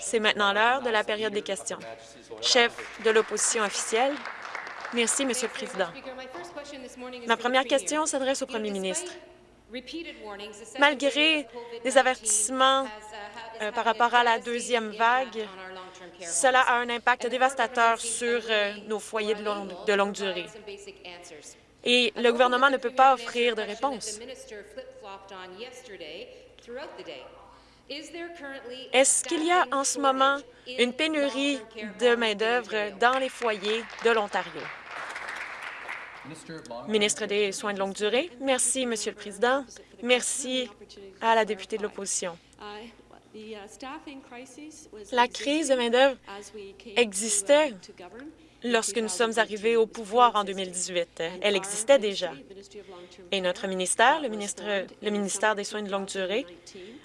C'est maintenant l'heure de la période des questions. Chef de l'opposition officielle, merci, Monsieur le Président. Ma première question s'adresse au premier ministre. Malgré des avertissements euh, par rapport à la deuxième vague, cela a un impact dévastateur sur euh, nos foyers de longue durée. Et le gouvernement ne peut pas offrir de réponse. Est-ce qu'il y a en ce moment une pénurie de main-d'œuvre dans les foyers de l'Ontario? Ministre des Soins de longue durée. Merci, Monsieur le Président. Merci à la députée de l'opposition. La crise de main-d'œuvre existait lorsque nous sommes arrivés au pouvoir en 2018. Elle existait déjà. Et notre ministère, le, ministère des Soins de longue durée,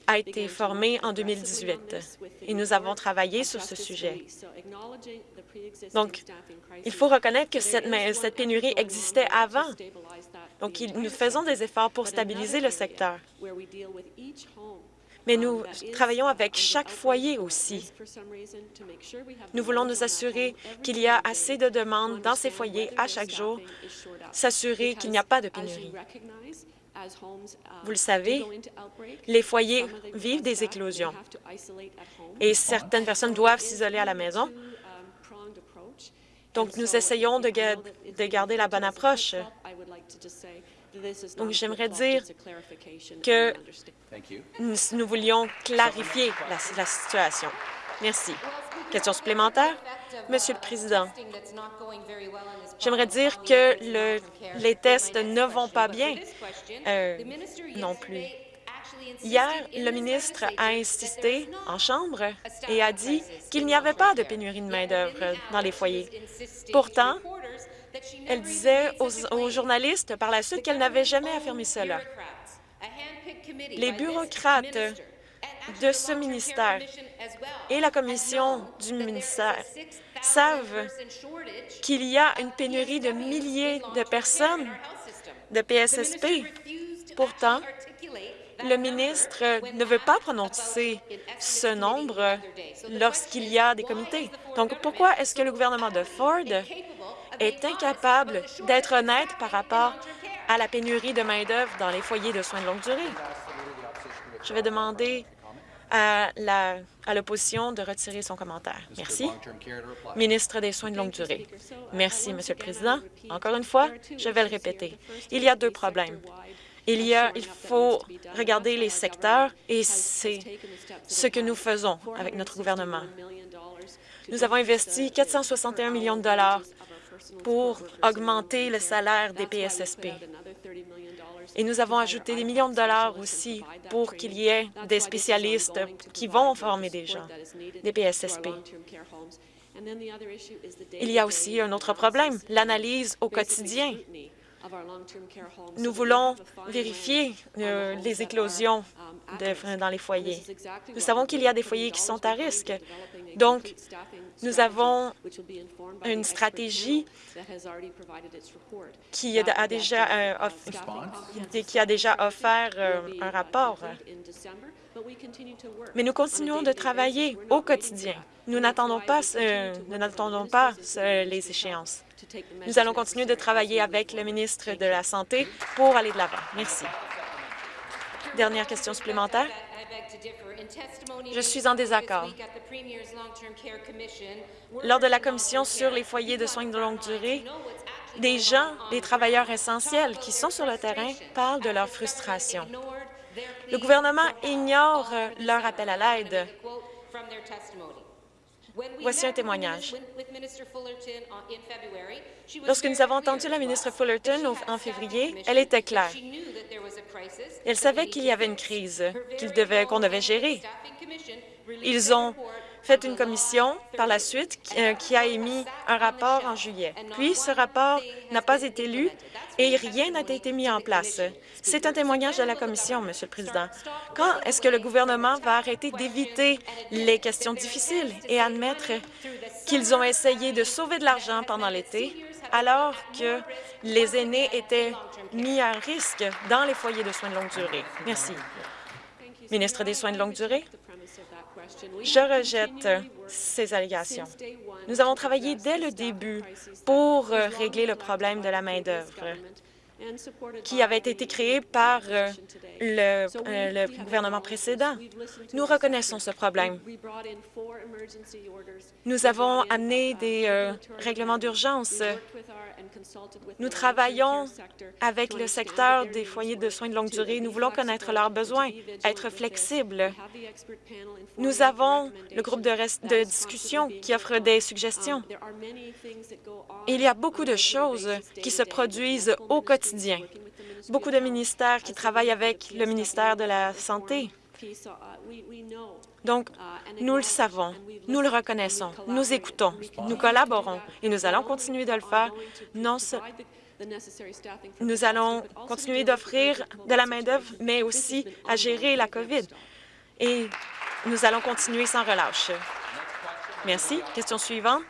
a été formé en 2018 et nous avons travaillé sur ce sujet. Donc, il faut reconnaître que cette pénurie existait avant. Donc, nous faisons des efforts pour stabiliser le secteur mais nous travaillons avec chaque foyer aussi. Nous voulons nous assurer qu'il y a assez de demandes dans ces foyers à chaque jour, s'assurer qu'il n'y a pas de pénurie. Vous le savez, les foyers vivent des éclosions et certaines personnes doivent s'isoler à la maison. Donc, nous essayons de, garder la bonne approche. Donc, j'aimerais dire que nous, voulions clarifier la, situation. Merci. Question supplémentaire? Monsieur le Président, j'aimerais dire que les tests ne vont pas bien euh, non plus. Hier, le ministre a insisté en Chambre et a dit qu'il n'y avait pas de pénurie de main-d'œuvre dans les foyers. Pourtant, elle disait aux, journalistes par la suite qu'elle n'avait jamais affirmé cela. Les bureaucrates de ce ministère et la commission du ministère savent qu'il y a une pénurie de milliers de personnes de PSSP. Pourtant, le ministre ne veut pas prononcer ce nombre lorsqu'il y a des comités. Donc, pourquoi est-ce que le gouvernement de Ford est incapable d'être honnête par rapport à la pénurie de main-d'œuvre dans les foyers de soins de longue durée. Je vais demander à l'opposition de retirer son commentaire. Merci. Ministre des Soins de longue durée. Merci, Monsieur le Président. Encore une fois, je vais le répéter. Il y a deux problèmes. Il, y a, il faut regarder les secteurs et c'est ce que nous faisons avec notre gouvernement. Nous avons investi 461 millions de dollars pour augmenter le salaire des PSSP. Et nous avons ajouté des millions de dollars aussi pour qu'il y ait des spécialistes qui vont former des gens, des PSSP. Il y a aussi un autre problème, l'analyse au quotidien nous voulons vérifier euh, les éclosions dans les foyers. Nous savons qu'il y a des foyers qui sont à risque. Donc, nous avons une stratégie qui a déjà, euh, qui a déjà offert euh, un rapport. Mais nous continuons de travailler au quotidien. Nous n'attendons pas, nous n'attendons pas les échéances. Nous allons continuer de travailler avec le ministre de la Santé pour aller de l'avant. Merci. Dernière question supplémentaire. Je suis en désaccord. Lors de la commission sur les foyers de soins de longue durée, des gens, des travailleurs essentiels qui sont sur le terrain parlent de leur frustration. Le gouvernement ignore leur appel à l'aide. Voici un témoignage. Lorsque nous avons entendu la ministre Fullerton en février, elle était claire. Elle savait qu'il y avait une crise qu'on devait, devait gérer. Ils ont fait une commission par la suite euh, qui a émis un rapport en juillet. Puis, ce rapport n'a pas été lu et rien n'a été mis en place. C'est un témoignage de la Commission, Monsieur le Président. Quand est-ce que le gouvernement va arrêter d'éviter les questions difficiles et admettre qu'ils ont essayé de sauver de l'argent pendant l'été alors que les aînés étaient mis à risque dans les foyers de soins de longue durée? Merci. Ministre des Soins de longue durée, je rejette ces allégations. Nous avons travaillé dès le début pour régler le problème de la main-d'œuvre qui avait été créé par euh, le, euh, le, gouvernement précédent. Nous reconnaissons ce problème. Nous avons amené des euh, règlements d'urgence. Nous travaillons avec le secteur des foyers de soins de longue durée. Nous voulons connaître leurs besoins, être flexibles. Nous avons le groupe de, de discussion qui offre des suggestions. Il y a beaucoup de choses qui se produisent au quotidien. Beaucoup de ministères qui travaillent avec le ministère de la Santé. Donc, nous le savons, nous le reconnaissons, nous écoutons, nous collaborons et nous allons continuer de le faire. Nous allons continuer d'offrir de la main-d'œuvre, mais aussi à gérer la COVID. Et nous allons continuer sans relâche. Merci. Question suivante.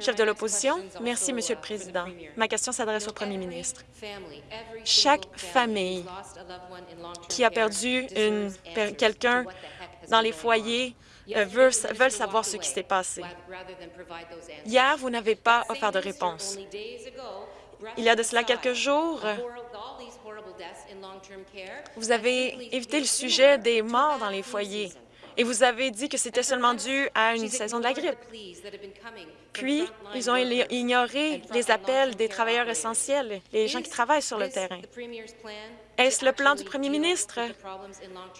Chef de l'opposition. Merci, Monsieur le Président. Ma question s'adresse au Premier ministre. Chaque famille qui a perdu quelqu'un dans les foyers euh, veut, veulent savoir ce qui s'est passé. Hier, vous n'avez pas offert de réponse. Il y a de cela quelques jours, vous avez évité le sujet des morts dans les foyers et vous avez dit que c'était seulement dû à une saison de la grippe. Puis, ils ont ignoré les appels des travailleurs essentiels, les gens qui travaillent sur le terrain. Est-ce le plan du premier ministre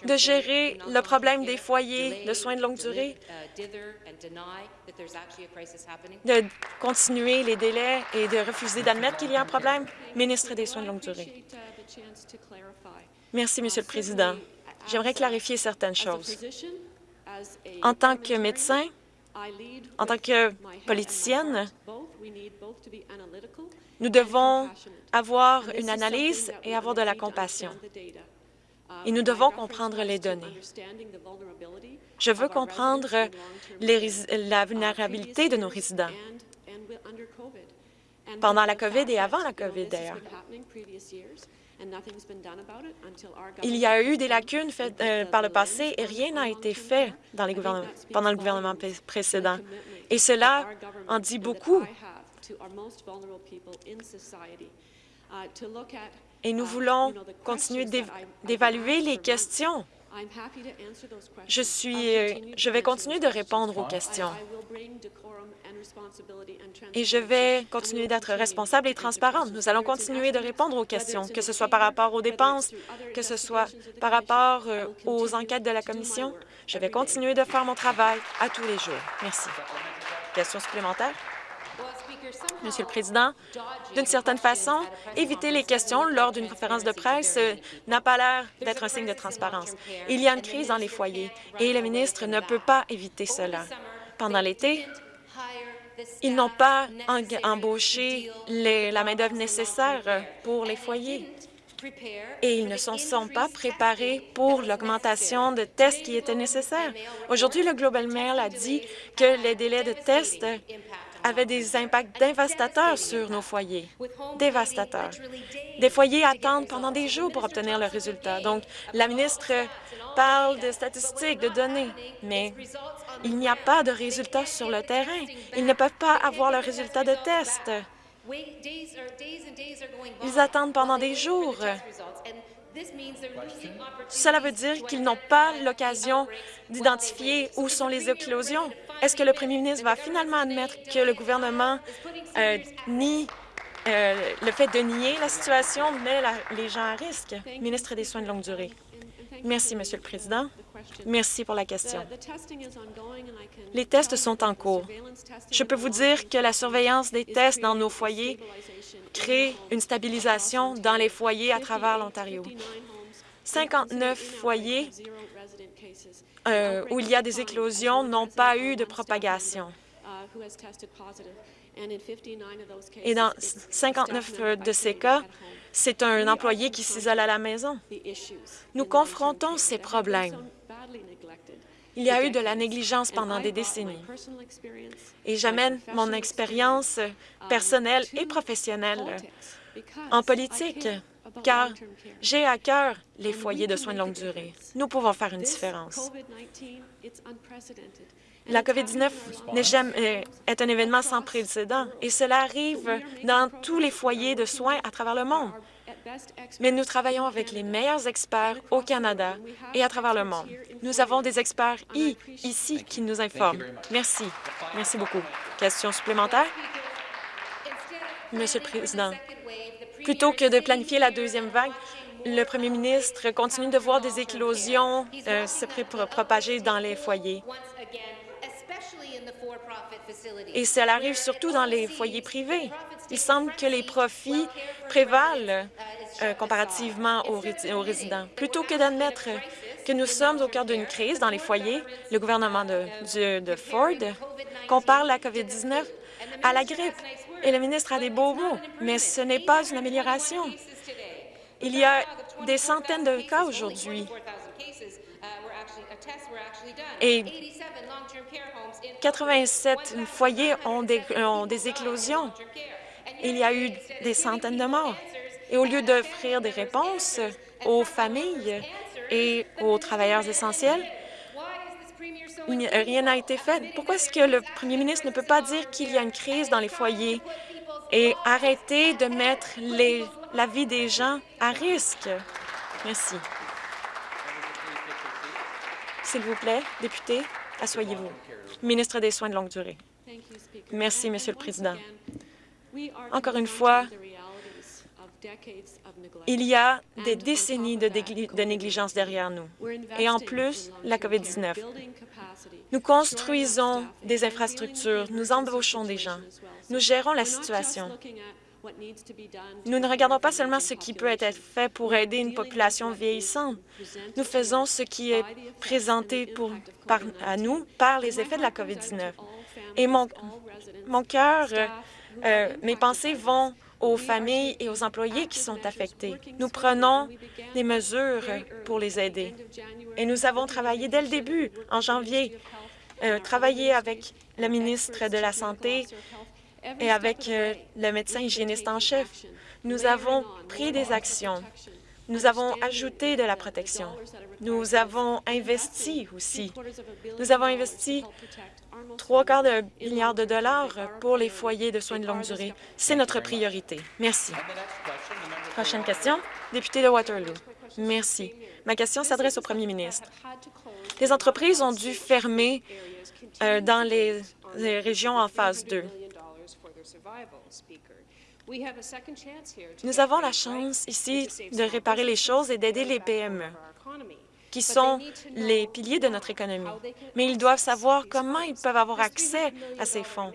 de gérer le problème des foyers de soins de longue durée, de continuer les délais et de refuser d'admettre qu'il y a un problème? Ministre des Soins de longue durée. Merci, Monsieur le Président. J'aimerais clarifier certaines choses. En tant que médecin, en tant que politicienne, nous devons avoir une analyse et avoir de la compassion. Et nous devons comprendre les données. Je veux comprendre la vulnérabilité de nos résidents pendant la COVID et avant la COVID, d'ailleurs. Il y a eu des lacunes faites euh, par le passé et rien n'a été fait pendant le gouvernement précédent. Et cela en dit beaucoup. Et nous voulons continuer d'évaluer les questions je, suis, euh, je vais continuer de répondre aux questions et je vais continuer d'être responsable et transparente. Nous allons continuer de répondre aux questions, que ce soit par rapport aux dépenses, que ce soit par rapport euh, aux enquêtes de la Commission. Je vais continuer de faire mon travail à tous les jours. Merci. Question supplémentaire? Monsieur le Président, d'une certaine façon, éviter les questions lors d'une conférence de presse euh, n'a pas l'air d'être un signe de transparence. Il y a une crise dans les foyers et le ministre ne peut pas éviter cela. Pendant l'été, ils n'ont pas embauché la main-d'œuvre nécessaire pour les foyers et ils ne se sont pas préparés pour l'augmentation de tests qui était nécessaire. Aujourd'hui, le Global Mail a dit que les délais de tests avait des impacts dévastateurs sur nos foyers. Dévastateurs. Des foyers attendent pendant des jours pour obtenir le résultat. Donc, la ministre parle de statistiques, de données, mais il n'y a pas de résultats sur le terrain. Ils ne peuvent pas avoir le résultat de tests. Ils attendent pendant des jours. Cela veut dire qu'ils n'ont pas l'occasion d'identifier où sont les éclosions. Est-ce que le premier ministre va finalement admettre que le gouvernement euh, nie euh, le fait de nier la situation met les gens à risque? Ministre des Soins de longue durée. Merci, Monsieur le Président. Merci pour la question. Les tests sont en cours. Je peux vous dire que la surveillance des tests dans nos foyers crée une stabilisation dans les foyers à travers l'Ontario. 59 foyers euh, où il y a des éclosions n'ont pas eu de propagation. Et dans 59 de ces cas, c'est un employé qui s'isole à la maison. Nous confrontons ces problèmes. Il y a eu de la négligence pendant des décennies. Et j'amène mon expérience personnelle et professionnelle en politique car j'ai à cœur les foyers de soins de longue durée. Nous pouvons faire une différence. La COVID-19 euh, est un événement sans précédent et cela arrive dans tous les foyers de soins à travers le monde. Mais nous travaillons avec les meilleurs experts au Canada et à travers le monde. Nous avons des experts ici qui nous informent. Merci. Merci beaucoup. Question supplémentaire? Monsieur le Président, plutôt que de planifier la deuxième vague, le premier ministre continue de voir des éclosions euh, se propager dans les foyers. Et cela arrive surtout dans les foyers privés. Il semble que les profits prévalent euh, comparativement aux, résidents. Plutôt que d'admettre que nous sommes au cœur d'une crise dans les foyers, le gouvernement de, de Ford compare la COVID-19 à la grippe. Et le ministre a des beaux mots, mais ce n'est pas une amélioration. Il y a des centaines de cas aujourd'hui. Et 87 foyers ont des, ont des éclosions. Il y a eu des centaines de morts. Et au lieu d'offrir des réponses aux familles et aux travailleurs essentiels, rien n'a été fait. Pourquoi est-ce que le premier ministre ne peut pas dire qu'il y a une crise dans les foyers? Et arrêter de mettre la vie des gens à risque? Merci. S'il vous plaît, député, asseyez-vous. Ministre des Soins de longue durée. Merci, Monsieur le Président. Encore une fois, il y a des décennies de, négligence derrière nous. Et en plus, la COVID-19. Nous construisons des infrastructures, nous embauchons des gens, nous gérons la situation. Nous ne regardons pas seulement ce qui peut être fait pour aider une population vieillissante. Nous faisons ce qui est présenté à nous par les effets de la COVID-19. Et mon, mon cœur, euh, mes pensées vont aux familles et aux employés qui sont affectés. Nous prenons des mesures pour les aider. Et nous avons travaillé dès le début, en janvier, euh, travaillé avec le ministre de la Santé et avec euh, le médecin hygiéniste en chef. Nous avons pris des actions. Nous avons ajouté de la protection. Nous avons investi aussi. Nous avons investi trois quarts de milliard de dollars pour les foyers de soins de longue durée. C'est notre priorité. Merci. Prochaine question, député de Waterloo. Merci. Ma question s'adresse au premier ministre. Les entreprises ont dû fermer euh, dans les, les régions en phase 2. Nous avons la chance ici de réparer les choses et d'aider les PME qui sont les piliers de notre économie. Mais ils doivent savoir comment ils peuvent avoir accès à ces fonds.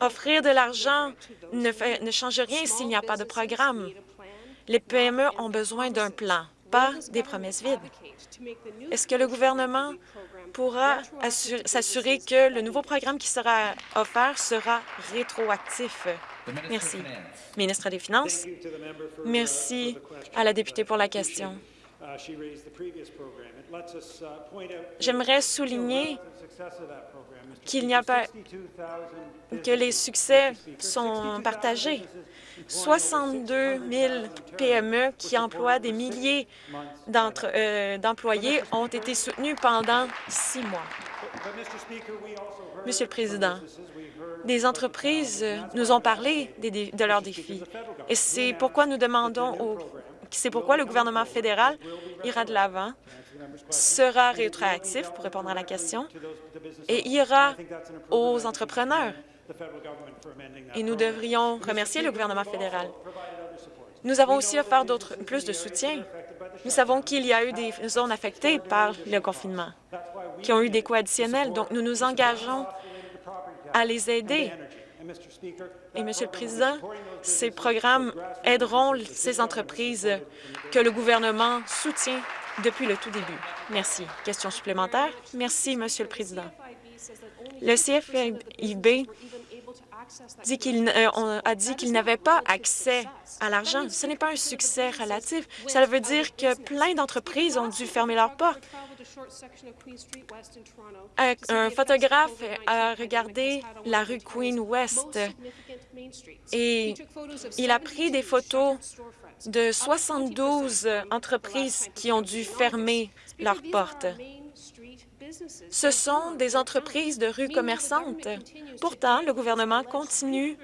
Offrir de l'argent ne, ne change rien s'il n'y a pas de programme. Les PME ont besoin d'un plan, pas des promesses vides. Est-ce que le gouvernement pourra s'assurer que le nouveau programme qui sera offert sera rétroactif? Merci. Ministre des Finances, merci à la députée pour la question. J'aimerais souligner qu'il n'y a pas que les succès sont partagés. 62 000 PME qui emploient des milliers euh, d'employés ont été soutenus pendant six mois. Monsieur le Président, des entreprises nous ont parlé de leurs défis et c'est pourquoi nous demandons au c'est pourquoi le gouvernement fédéral ira de l'avant, sera rétroactif, pour répondre à la question, et ira aux entrepreneurs. Et nous devrions remercier le gouvernement fédéral. Nous avons aussi offert plus de soutien. Nous savons qu'il y a eu des zones affectées par le confinement, qui ont eu des coûts additionnels, donc nous nous engageons à les aider et, Monsieur le Président, ces programmes aideront ces entreprises que le gouvernement soutient depuis le tout début. Merci. Question supplémentaire? Merci, Monsieur le Président. Le CFIB dit qu'il euh, a dit qu'il n'avait pas accès à l'argent. Ce n'est pas un succès relatif. Cela veut dire que plein d'entreprises ont dû fermer leurs portes. Un photographe a regardé la rue Queen West et il a pris des photos de 72 entreprises qui ont dû fermer leurs portes. Ce sont des entreprises de rue commerçantes. Pourtant, le gouvernement continue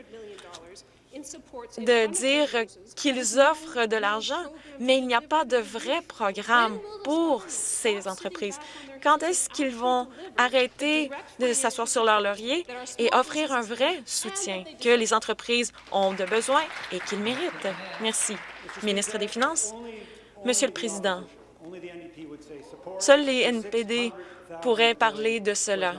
de dire qu'ils offrent de l'argent, mais il n'y a pas de vrai programme pour ces entreprises. Quand est-ce qu'ils vont arrêter de s'asseoir sur leur laurier et offrir un vrai soutien que les entreprises ont de besoin et qu'ils méritent? Merci. Ministre des Finances. Monsieur le Président, seuls les NPD pourraient parler de cela.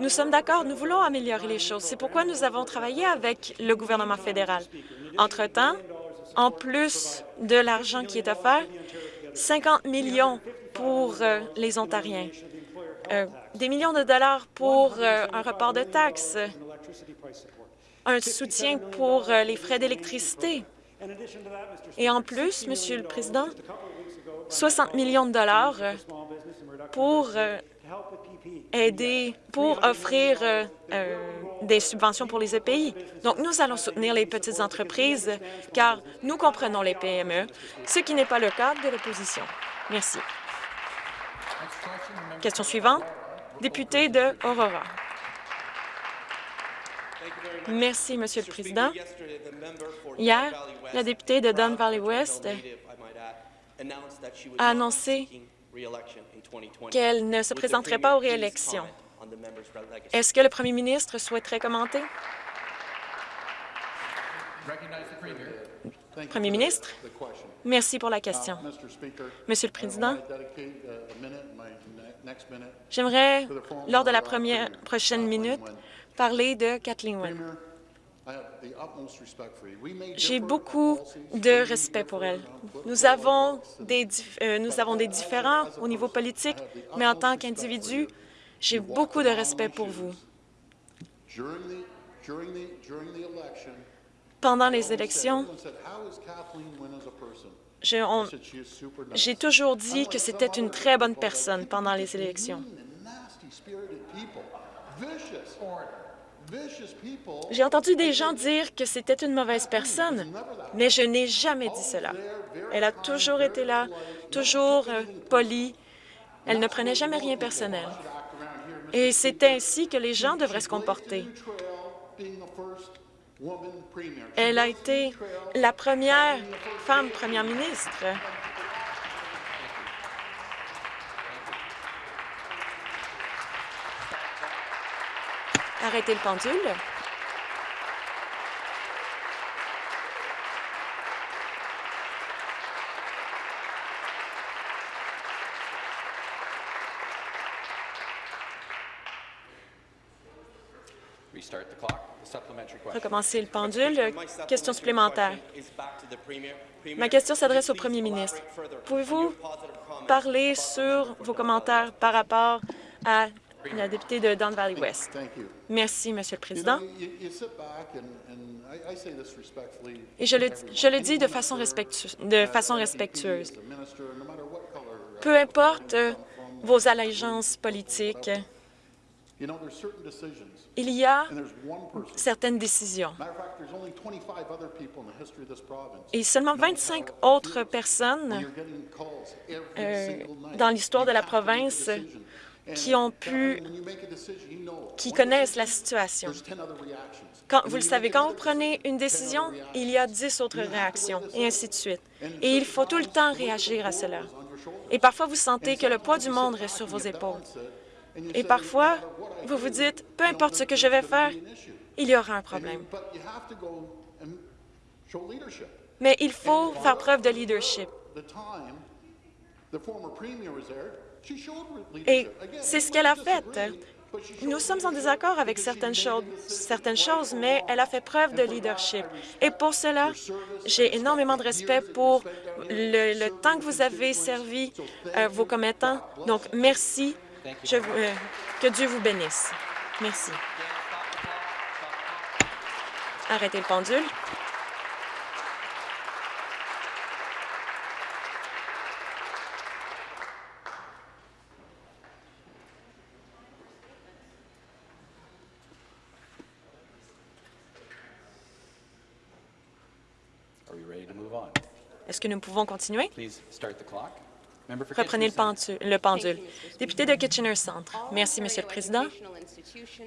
Nous sommes d'accord, nous voulons améliorer les choses. C'est pourquoi nous avons travaillé avec le gouvernement fédéral. Entre-temps, en plus de l'argent qui est offert, 50 millions pour euh, les Ontariens, euh, des millions de dollars pour euh, un report de taxes, un soutien pour les frais d'électricité. Et en plus, Monsieur le Président, 60 millions de dollars pour aider, pour offrir euh, euh, des subventions pour les EPI. Donc, nous allons soutenir les petites entreprises car nous comprenons les PME, ce qui n'est pas le cas de l'opposition. Merci. Question suivante, député de Aurora. Merci, Monsieur le Président. Hier, la députée de Don Valley West a annoncé qu'elle ne se présenterait pas aux réélections. Est-ce que le premier ministre souhaiterait commenter? Premier ministre, merci pour la question. Monsieur le Président, j'aimerais, lors de la première, prochaine minute, parler de Kathleen Wynne. J'ai beaucoup de respect pour elle. Nous avons, des, euh, nous avons des différends au niveau politique, mais en tant qu'individu, j'ai beaucoup de respect pour vous. Pendant les élections, j'ai toujours dit que c'était une très bonne personne pendant les élections. J'ai entendu des gens dire que c'était une mauvaise personne, mais je n'ai jamais dit cela. Elle a toujours été là, toujours euh, polie. Elle ne prenait jamais rien personnel. Et c'est ainsi que les gens devraient se comporter. Elle a été la première femme première ministre. Arrêtez le pendule. Recommencer le pendule. Question supplémentaire. Ma question s'adresse au premier ministre. Pouvez-vous parler sur vos commentaires par rapport à la députée de Don Valley West. Merci, Monsieur le Président. Et je le, je le dis de façon, respectueuse, de façon respectueuse. Peu importe euh, vos allégeances politiques, il y a certaines décisions. Et seulement 25 autres personnes euh, dans l'histoire de la province qui ont pu, qui connaissent la situation. Quand, vous le savez, quand vous prenez une décision, il y a dix autres réactions, et ainsi de suite. Et il faut tout le temps réagir à cela. Et parfois, vous sentez que le poids du monde reste sur vos épaules. Et parfois, vous vous dites, peu importe ce que je vais faire, il y aura un problème. Mais il faut faire preuve de leadership. Et c'est ce qu'elle a fait. Nous sommes en désaccord avec certaines certaines choses, mais elle a fait preuve de leadership. Et pour cela, j'ai énormément de respect pour le, temps que vous avez servi euh, vos commettants. Donc, merci Je euh, que Dieu vous bénisse. Merci. Arrêtez le pendule. Est-ce que nous pouvons continuer? Reprenez le pendule. Député de Kitchener Centre. Merci, Monsieur le Président.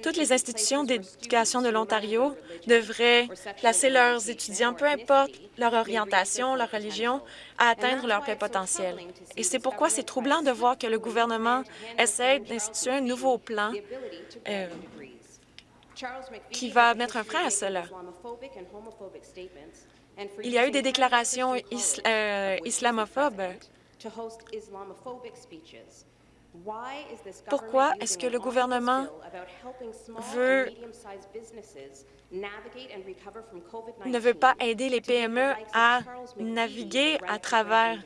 Toutes les institutions d'éducation de l'Ontario devraient placer leurs étudiants, peu importe leur orientation, leur religion, à atteindre leur plein potentiel. Et c'est pourquoi c'est troublant de voir que le gouvernement essaie d'instituer un nouveau plan euh, qui va mettre un frein à cela. Il y a eu des déclarations euh, islamophobes. Pourquoi est-ce que le gouvernement veut ne veut pas aider les PME à naviguer à travers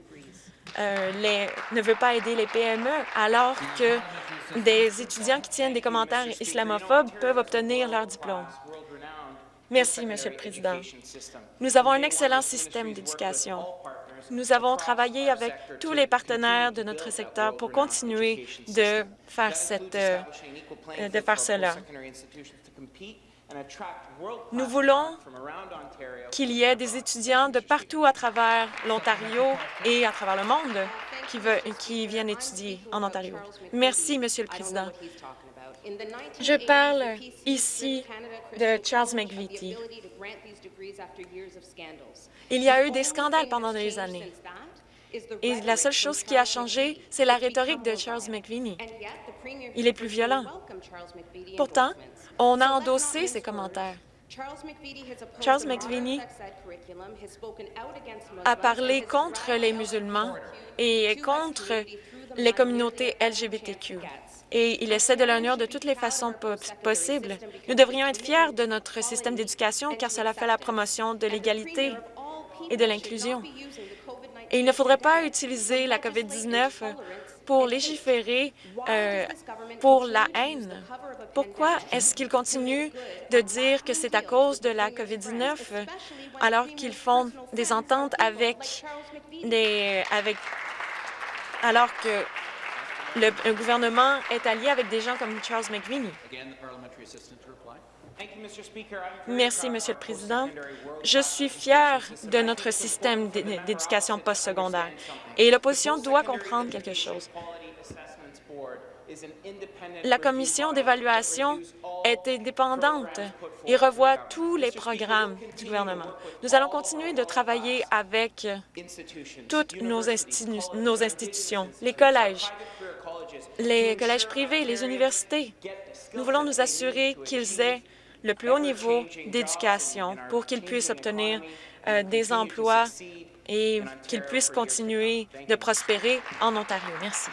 euh, les ne veut pas aider les PME alors que des étudiants qui tiennent des commentaires islamophobes peuvent obtenir leur diplôme. Merci, Monsieur le Président. Nous avons un excellent système d'éducation. Nous avons travaillé avec tous les partenaires de notre secteur pour continuer de faire, cette, euh, de faire cela. Nous voulons qu'il y ait des étudiants de partout à travers l'Ontario et à travers le monde qui, veut, qui viennent étudier en Ontario. Merci, Monsieur le Président. Je parle ici de Charles McVitie. Il y a eu des scandales pendant des années. Et la seule chose qui a changé, c'est la rhétorique de Charles McVitie. Il est plus violent. Pourtant, on a endossé ses commentaires. Charles McVitie a parlé contre les musulmans et contre les communautés LGBTQ et il essaie de l'honneur de toutes les façons possibles. Nous devrions être fiers de notre système d'éducation car cela fait la promotion de l'égalité et de l'inclusion. Et il ne faudrait pas utiliser la COVID-19 pour légiférer euh, pour la haine. Pourquoi est-ce qu'ils continuent de dire que c'est à cause de la COVID-19 alors qu'ils font des ententes avec des... avec alors que le, gouvernement est allié avec des gens comme Charles McVinney. Merci, Monsieur le Président. Je suis fier de notre système d'éducation postsecondaire et l'opposition doit comprendre quelque chose. La commission d'évaluation est indépendante et revoit tous les programmes du gouvernement. Nous allons continuer de travailler avec toutes nos, nos institutions, les collèges, les collèges privés, les universités. Nous voulons nous assurer qu'ils aient le plus haut niveau d'éducation pour qu'ils puissent obtenir euh, des emplois et qu'ils puissent continuer de prospérer en Ontario. Merci.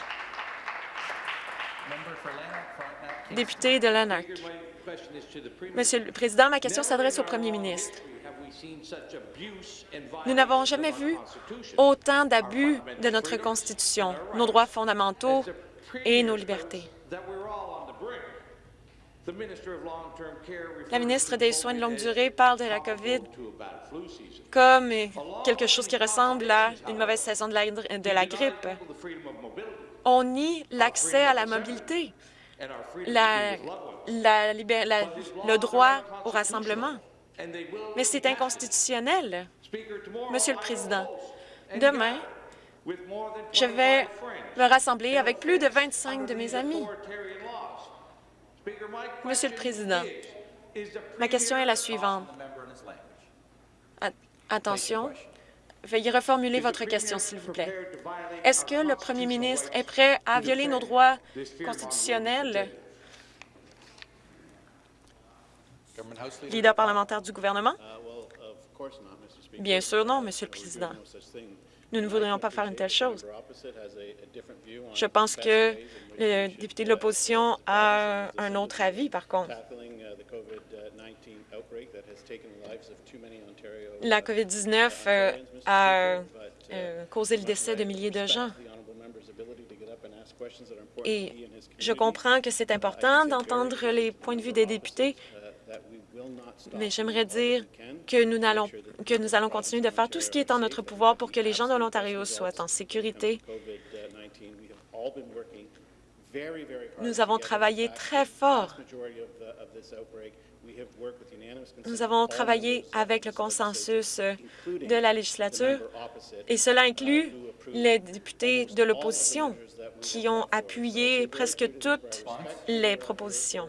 Député de Lanark. Monsieur le Président, ma question s'adresse au Premier ministre. Nous n'avons jamais vu autant d'abus de notre Constitution, nos droits fondamentaux et nos libertés. La ministre des Soins de longue durée parle de la COVID comme quelque chose qui ressemble à une mauvaise saison de la, grippe. On nie l'accès à la mobilité, le droit au rassemblement. Mais c'est inconstitutionnel. Monsieur le Président, demain, je vais me rassembler avec plus de 25 de mes amis. Monsieur le Président, ma question est la suivante. Attention, veuillez reformuler votre question, s'il vous plaît. Est-ce que le premier ministre est prêt à violer nos droits constitutionnels? Leader parlementaire du gouvernement? Bien sûr non, Monsieur le Président. Nous ne voudrions pas faire une telle chose. Je pense que le député de l'opposition a un autre avis, par contre. La COVID-19 euh, a euh, causé le décès de milliers de gens. Et je comprends que c'est important d'entendre les points de vue des députés, mais j'aimerais dire que nous, allons, continuer de faire tout ce qui est en notre pouvoir pour que les gens de l'Ontario soient en sécurité. Nous avons travaillé très fort nous avons travaillé avec le consensus de la législature et cela inclut les députés de l'opposition qui ont appuyé presque toutes les propositions.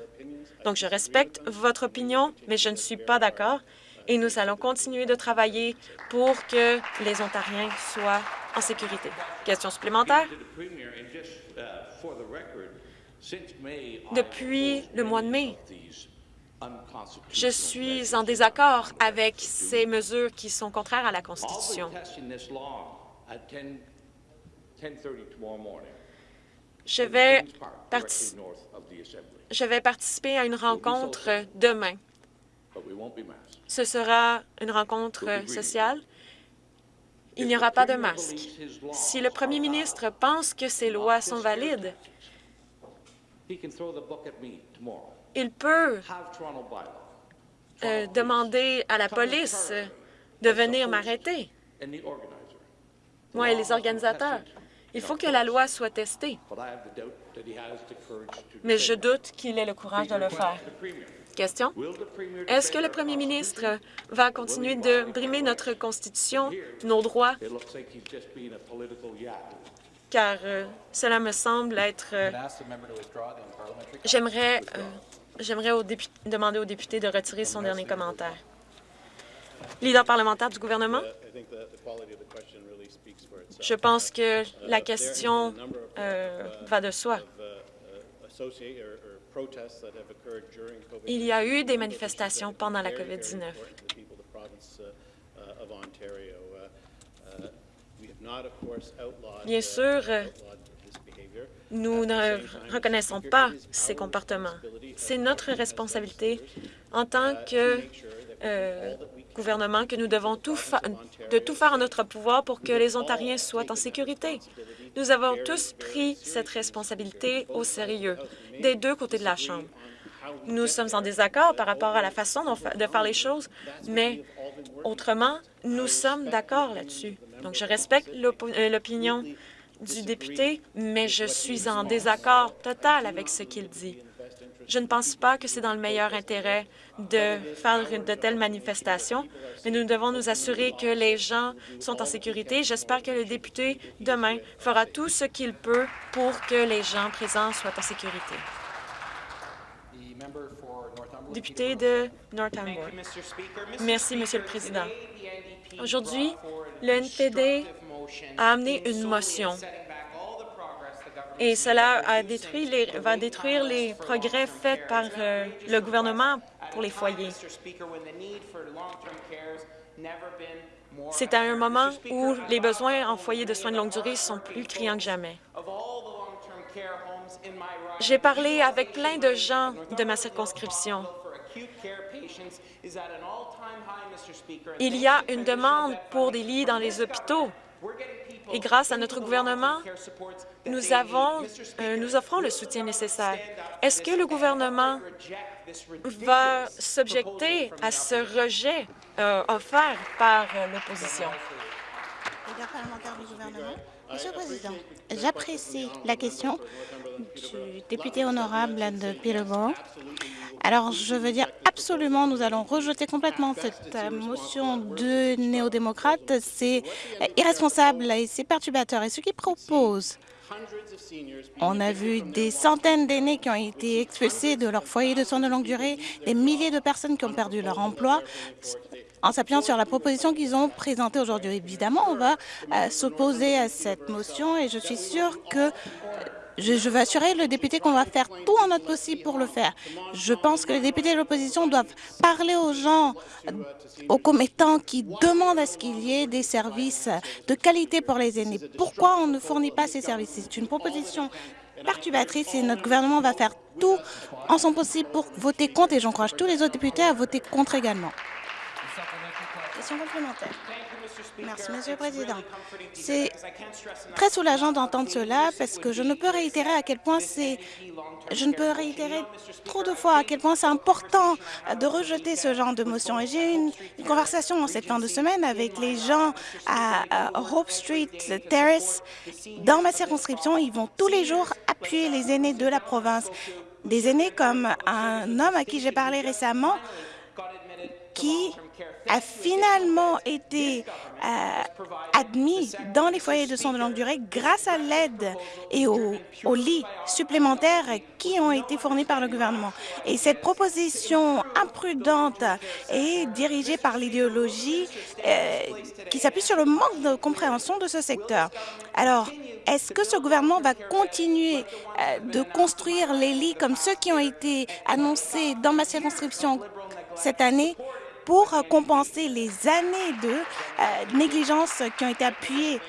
Donc, je respecte votre opinion, mais je ne suis pas d'accord et nous allons continuer de travailler pour que les Ontariens soient en sécurité. Question supplémentaire? Depuis le mois de mai, je suis en désaccord avec ces mesures qui sont contraires à la Constitution. Je vais, je vais participer à une rencontre demain. Ce sera une rencontre sociale. Il n'y aura pas de masque. Si le premier ministre pense que ces lois sont valides, il peut euh, demander à la police de venir m'arrêter, moi et les organisateurs. Il faut que la loi soit testée. Mais je doute qu'il ait le courage de le faire. Question? Est-ce que le premier ministre va continuer de brimer notre Constitution, nos droits? Car euh, cela me semble être... Euh, j'aimerais J'aimerais demander au député de retirer son dernier commentaire. Leader parlementaire du gouvernement, je pense que la question euh, va de soi. Il y a eu des manifestations pendant la COVID-19. Bien sûr, nous ne reconnaissons pas ces comportements. C'est notre responsabilité en tant que euh, gouvernement que nous devons tout de tout faire en notre pouvoir pour que les Ontariens soient en sécurité. Nous avons tous pris cette responsabilité au sérieux, des deux côtés de la Chambre. Nous sommes en désaccord par rapport à la façon de faire les choses, mais autrement, nous sommes d'accord là-dessus. Donc, je respecte euh, l'opinion du député, mais je suis en désaccord total avec ce qu'il dit. Je ne pense pas que c'est dans le meilleur intérêt de faire de telles manifestations, mais nous devons nous assurer que les gens sont en sécurité. J'espère que le député, demain, fera tout ce qu'il peut pour que les gens présents soient en sécurité. Député de Northampton. Merci, Monsieur le Président. Aujourd'hui, le NPD a amené une motion et cela a détruit les, va détruire les progrès faits par euh, le gouvernement pour les foyers. C'est à un moment où les besoins en foyers de soins de longue durée sont plus criants que jamais. J'ai parlé avec plein de gens de ma circonscription. Il y a une demande pour des lits dans les hôpitaux et grâce à notre gouvernement, nous, avons, euh, nous offrons le soutien nécessaire. Est-ce que le gouvernement va s'objecter à ce rejet euh, offert par euh, l'opposition? Monsieur le Président, j'apprécie la question du député honorable de Peterborough. Alors, je veux dire absolument, nous allons rejeter complètement cette euh, motion de néo-démocrate. C'est euh, irresponsable et c'est perturbateur. Et ce qu'ils proposent, on a vu des centaines d'aînés qui ont été expulsés de leur foyer de soins de longue durée, des milliers de personnes qui ont perdu leur emploi en s'appuyant sur la proposition qu'ils ont présentée aujourd'hui. Évidemment, on va euh, s'opposer à cette motion et je suis sûre que je, veux assurer le député qu'on va faire tout en notre possible pour le faire. Je pense que les députés de l'opposition doivent parler aux gens, aux commettants qui demandent à ce qu'il y ait des services de qualité pour les aînés. Pourquoi on ne fournit pas ces services? C'est une proposition perturbatrice et notre gouvernement va faire tout en son possible pour voter contre et j'encourage tous les autres députés à voter contre également. Question complémentaire. Merci, Monsieur le Président. C'est très soulageant d'entendre cela parce que je ne peux réitérer à quel point c'est... Je ne peux réitérer trop de fois à quel point c'est important de rejeter ce genre de motion. Et j'ai eu une, conversation en cette fin de semaine avec les gens à, Hope Street Terrace. Dans ma circonscription, ils vont tous les jours appuyer les aînés de la province. Des aînés comme un homme à qui j'ai parlé récemment qui a finalement été euh, admis dans les foyers de soins de longue durée grâce à l'aide et aux, lits supplémentaires qui ont été fournis par le gouvernement. Et cette proposition imprudente est dirigée par l'idéologie euh, qui s'appuie sur le manque de compréhension de ce secteur. Alors, est-ce que ce gouvernement va continuer euh, de construire les lits comme ceux qui ont été annoncés dans ma circonscription cette année? Pour compenser les années de euh, négligence qui ont été appuyées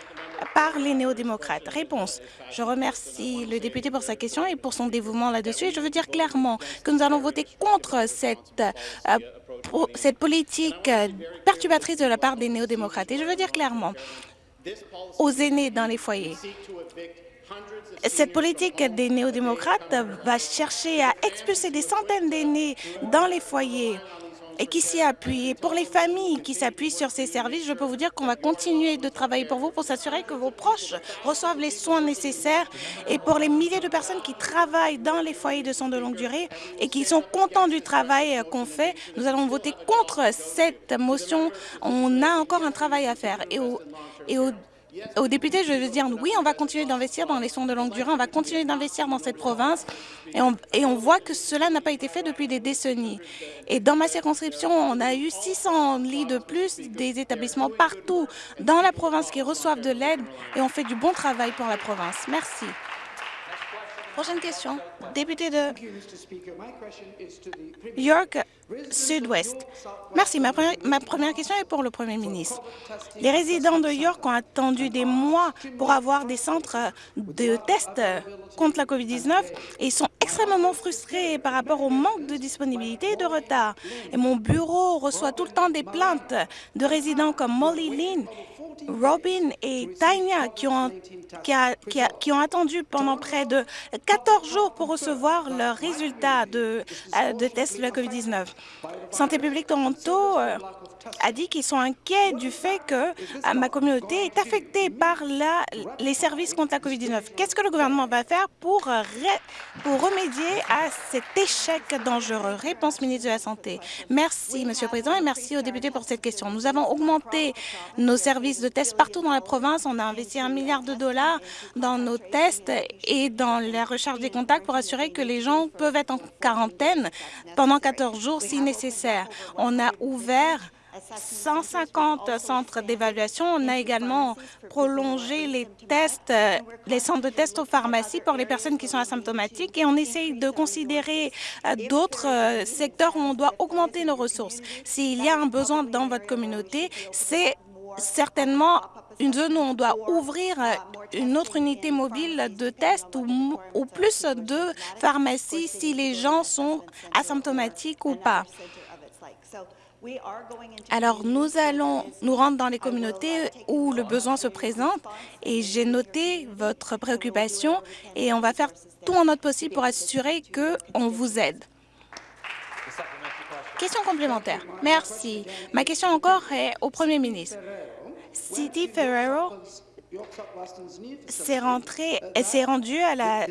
par les néo-démocrates. Réponse. Je remercie le député pour sa question et pour son dévouement là-dessus. Je veux dire clairement que nous allons voter contre cette, euh, politique euh, perturbatrice de la part des néo-démocrates. Et je veux dire clairement aux aînés dans les foyers, cette politique des néo-démocrates va chercher à expulser des centaines d'aînés dans les foyers et qui s'y appuie. Pour les familles qui s'appuient sur ces services, je peux vous dire qu'on va continuer de travailler pour vous pour s'assurer que vos proches reçoivent les soins nécessaires. Et pour les milliers de personnes qui travaillent dans les foyers de soins de longue durée et qui sont contents du travail qu'on fait, nous allons voter contre cette motion. On a encore un travail à faire. Et au, et au aux députés, je veux dire, oui, on va continuer d'investir dans les soins de longue durée, on va continuer d'investir dans cette province, et on, voit que cela n'a pas été fait depuis des décennies. Et dans ma circonscription, on a eu 600 lits de plus, des établissements partout dans la province qui reçoivent de l'aide, et on fait du bon travail pour la province. Merci. Prochaine question, député de York Sud-Ouest. Merci. Ma première, question est pour le Premier ministre. Les résidents de York ont attendu des mois pour avoir des centres de tests contre la COVID-19 et sont extrêmement frustrés par rapport au manque de disponibilité et de retard. Et mon bureau reçoit tout le temps des plaintes de résidents comme Molly Lynn Robin et Tanya qui ont, qui, ont attendu pendant près de 14 jours pour recevoir leurs résultats de, euh, de test de la COVID-19. Santé publique Toronto euh, a dit qu'ils sont inquiets du fait que euh, ma communauté est affectée par les services contre la COVID-19. Qu'est-ce que le gouvernement va faire pour, pour remédier à cet échec dangereux? Réponse ministre de la Santé. Merci, Monsieur le Président, et merci aux députés pour cette question. Nous avons augmenté nos services de tests partout dans la province. On a investi un milliard de dollars dans nos tests et dans la recherche des contacts pour assurer que les gens peuvent être en quarantaine pendant 14 jours si nécessaire. On a ouvert 150 centres d'évaluation. On a également prolongé les tests, les centres de tests aux pharmacies pour les personnes qui sont asymptomatiques et on essaye de considérer euh, d'autres euh, secteurs où on doit augmenter nos ressources. S'il y a un besoin dans votre communauté, c'est certainement une zone où on doit ouvrir une autre unité mobile de test ou, ou plus de pharmacies si les gens sont asymptomatiques ou pas. Alors, nous allons nous rendre dans les communautés où le besoin se présente et j'ai noté votre préoccupation et on va faire tout en notre possible pour assurer qu'on vous aide. Question complémentaire. Merci. Ma question encore est au Premier ministre. City Ferrero s'est rendu à la,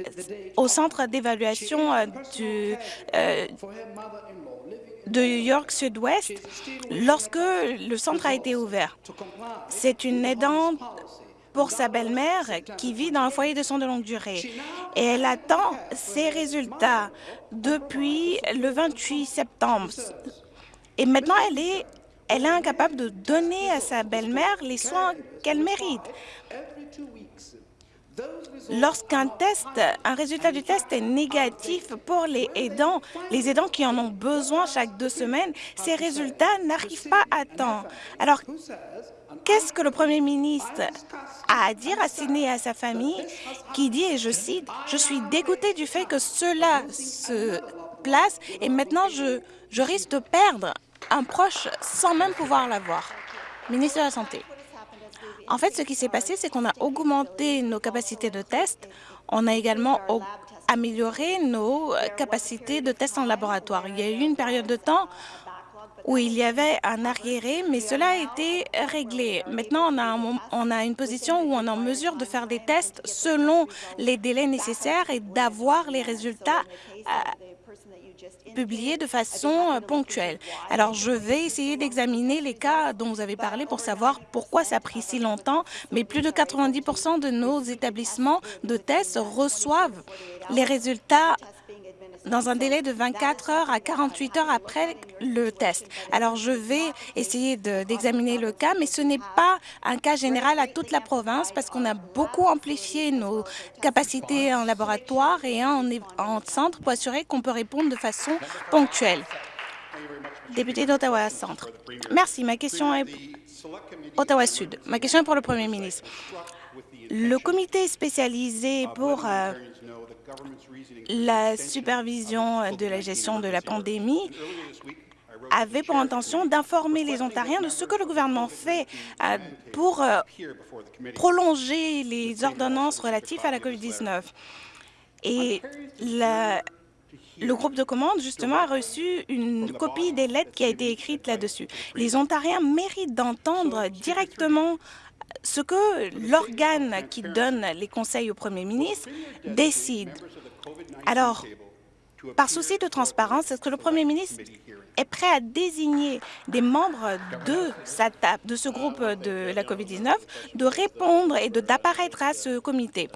au centre d'évaluation euh, du, euh, de York Sud-Ouest lorsque le centre a été ouvert. C'est une aidante pour sa belle-mère qui vit dans un foyer de soins de longue durée. Et elle attend ses résultats depuis le 28 septembre. Et maintenant, elle est, elle est incapable de donner à sa belle-mère les soins qu'elle mérite. Lorsqu'un test, un résultat du test est négatif pour les aidants, les aidants qui en ont besoin chaque deux semaines, ces résultats n'arrivent pas à temps. Alors, qu'est-ce que le Premier ministre a à dire à Sydney et à sa famille qui dit, et je cite, « Je suis dégoûté du fait que cela se place et maintenant je, je risque de perdre un proche sans même pouvoir l'avoir. » Ministre de la Santé. En fait, ce qui s'est passé, c'est qu'on a augmenté nos capacités de test. On a également amélioré nos capacités de tests en laboratoire. Il y a eu une période de temps où il y avait un arriéré, mais cela a été réglé. Maintenant, on a, on a une position où on est en mesure de faire des tests selon les délais nécessaires et d'avoir les résultats euh, publiés de façon euh, ponctuelle. Alors, je vais essayer d'examiner les cas dont vous avez parlé pour savoir pourquoi ça a pris si longtemps, mais plus de 90% de nos établissements de tests reçoivent les résultats dans un délai de 24 heures à 48 heures après le test. Alors, je vais essayer d'examiner le cas, mais ce n'est pas un cas général à toute la province parce qu'on a beaucoup amplifié nos capacités en laboratoire et en, en centre pour assurer qu'on peut répondre de façon ponctuelle. Député d'Ottawa Centre. Merci. Ma question est Ottawa Sud. Ma question est pour le Premier ministre. Le comité spécialisé pour euh, la supervision de la gestion de la pandémie avait pour intention d'informer les Ontariens de ce que le gouvernement fait euh, pour euh, prolonger les ordonnances relatives à la COVID-19. Et le groupe de commande, justement, a reçu une copie des lettres qui a été écrite là-dessus. Les Ontariens méritent d'entendre directement ce que l'organe qui donne les conseils au premier ministre décide. Alors, par souci de transparence, est-ce que le premier ministre est prêt à désigner des membres de, sa de ce groupe de la COVID-19 de répondre et d'apparaître à ce comité?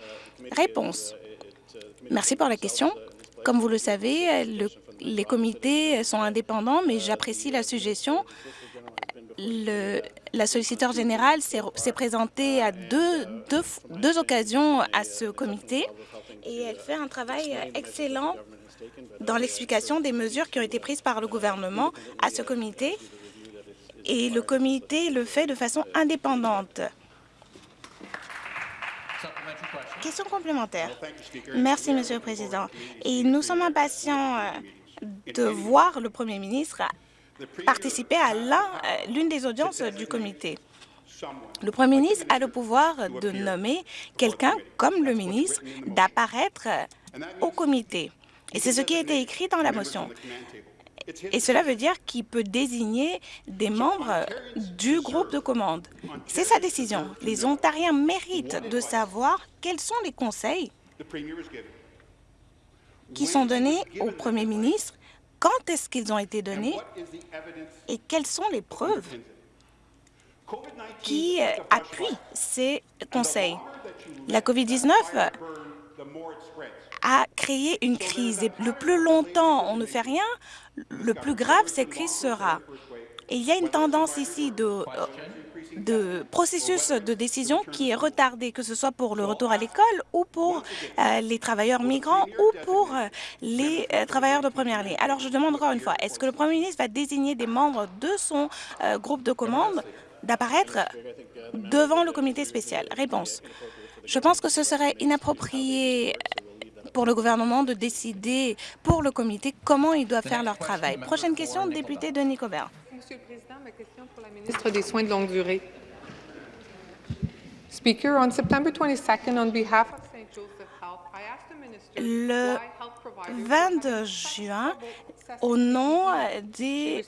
Réponse. Merci pour la question. Comme vous le savez, les comités sont indépendants, mais j'apprécie la suggestion. La solliciteur générale s'est présentée à deux, deux, deux occasions à ce comité et elle fait un travail excellent dans l'explication des mesures qui ont été prises par le gouvernement à ce comité et le comité le fait de façon indépendante. Question complémentaire. Merci, Monsieur le Président. Et nous sommes impatients euh, de voir le Premier ministre participer à euh, l'une des audiences du comité. Le Premier ministre a le pouvoir de nommer quelqu'un comme le ministre d'apparaître au comité. Et c'est ce qui a été écrit dans la motion. Et cela veut dire qu'il peut désigner des membres du groupe de commande. C'est sa décision. Les Ontariens méritent de savoir quels sont les conseils qui sont donnés au Premier ministre, quand est-ce qu'ils ont été donnés et quelles sont les preuves qui euh, appuie ces conseils. La COVID-19 a créé une crise. Et le plus longtemps on ne fait rien, le plus grave cette crise sera. Et il y a une tendance ici de, de processus de décision qui est retardé, que ce soit pour le retour à l'école ou pour euh, les travailleurs migrants ou pour les travailleurs de première ligne. Alors, je demande encore une fois, est-ce que le Premier ministre va désigner des membres de son groupe de commande d'apparaître devant le comité spécial? Réponse. Je pense que ce serait inapproprié pour le gouvernement de décider pour le comité comment ils doivent faire leur travail. Prochaine question, député Denis Cobert. Monsieur la ministre des Soins de longue durée. Speaker, on September 22nd, on behalf of St. Joseph Health, I asked the minister le 22 juin, au nom des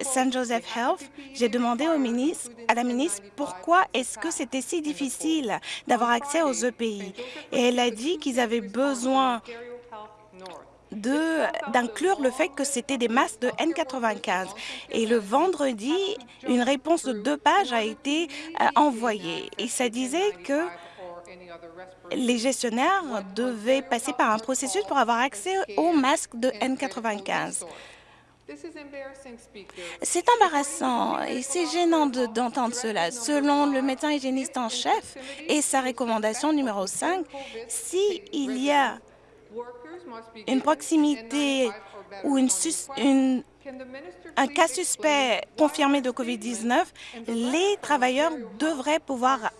St. Joseph Health, j'ai demandé au ministre, à la ministre pourquoi est-ce que c'était si difficile d'avoir accès aux EPI. Et elle a dit qu'ils avaient besoin d'inclure le fait que c'était des masques de N95. Et le vendredi, une réponse de deux pages a été euh, envoyée. Et ça disait que les gestionnaires devaient passer par un processus pour avoir accès aux masques de N95. C'est embarrassant et c'est gênant d'entendre cela. Selon le médecin hygiéniste en chef et sa recommandation numéro 5, s'il y a une proximité ou une, une, un cas suspect confirmé de COVID-19, les travailleurs devraient pouvoir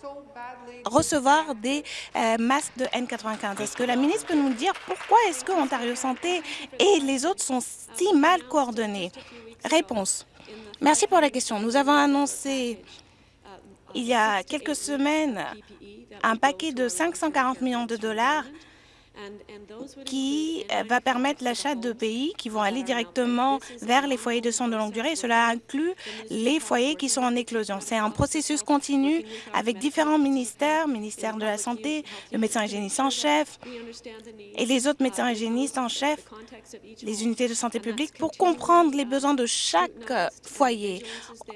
recevoir des euh, masques de N95. Est-ce que la ministre peut nous dire pourquoi est-ce que Ontario Santé et les autres sont si mal coordonnés? Réponse. Merci pour la question. Nous avons annoncé il y a quelques semaines un paquet de 540 millions de dollars qui euh, va permettre l'achat de pays qui vont aller directement vers les foyers de soins de longue durée. cela inclut les foyers qui sont en éclosion. C'est un processus continu avec différents ministères, ministère de la Santé, le médecin hygiéniste en chef et les autres médecins hygiénistes en chef, les unités de santé publique, pour comprendre les besoins de chaque foyer.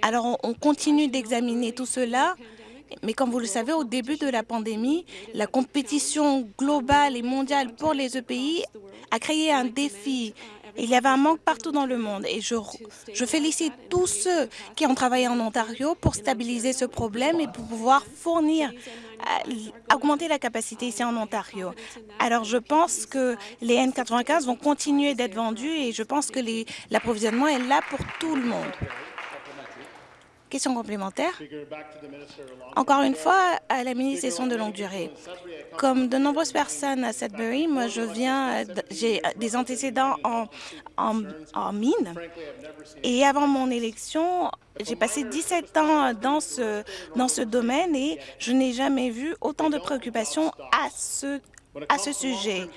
Alors, on continue d'examiner tout cela mais comme vous le savez, au début de la pandémie, la compétition globale et mondiale pour les EPI a créé un défi. Il y avait un manque partout dans le monde et je, félicite tous ceux qui ont travaillé en Ontario pour stabiliser ce problème et pour pouvoir fournir, euh, augmenter la capacité ici en Ontario. Alors, je pense que les N95 vont continuer d'être vendus et je pense que l'approvisionnement est là pour tout le monde. Question complémentaire. Encore une fois, à la ministre des Soins de longue durée. Comme de nombreuses personnes à Sudbury, moi, je viens, j'ai des antécédents en, en, mine. Et avant mon élection, j'ai passé 17 ans dans ce, dans ce domaine et je n'ai jamais vu autant de préoccupations à ce à ce sujet.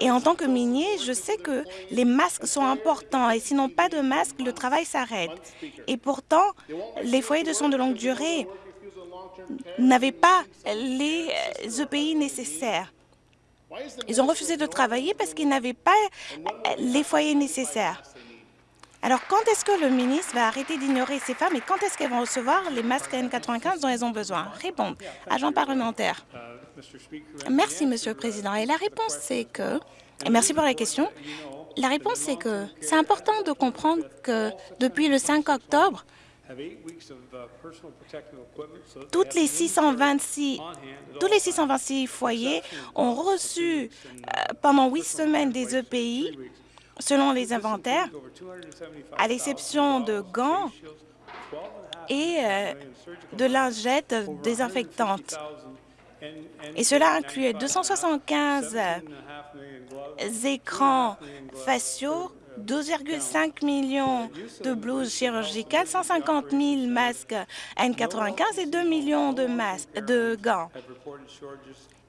Et en tant que minier, je sais que les masques sont importants et sinon pas de masques, le travail s'arrête. Et pourtant, les foyers de soins de longue durée n'avaient pas les EPI nécessaires. Ils ont refusé de travailler parce qu'ils n'avaient pas les foyers nécessaires. Alors, quand est-ce que le ministre va arrêter d'ignorer ces femmes et quand est-ce qu'elles vont recevoir les masques N95 dont elles ont besoin? Répondre. Agent parlementaire. Merci, Monsieur le Président. Et la réponse, c'est que... Et merci pour la question. La réponse, c'est que c'est important de comprendre que depuis le 5 octobre, toutes les 626, tous les 626 foyers ont reçu euh, pendant huit semaines des EPI selon les inventaires, à l'exception de gants et euh, de lingettes désinfectantes. Et cela incluait 275 écrans faciaux, 2,5 millions de blouses chirurgicales, 150 000 masques N95 et 2 millions de, de gants.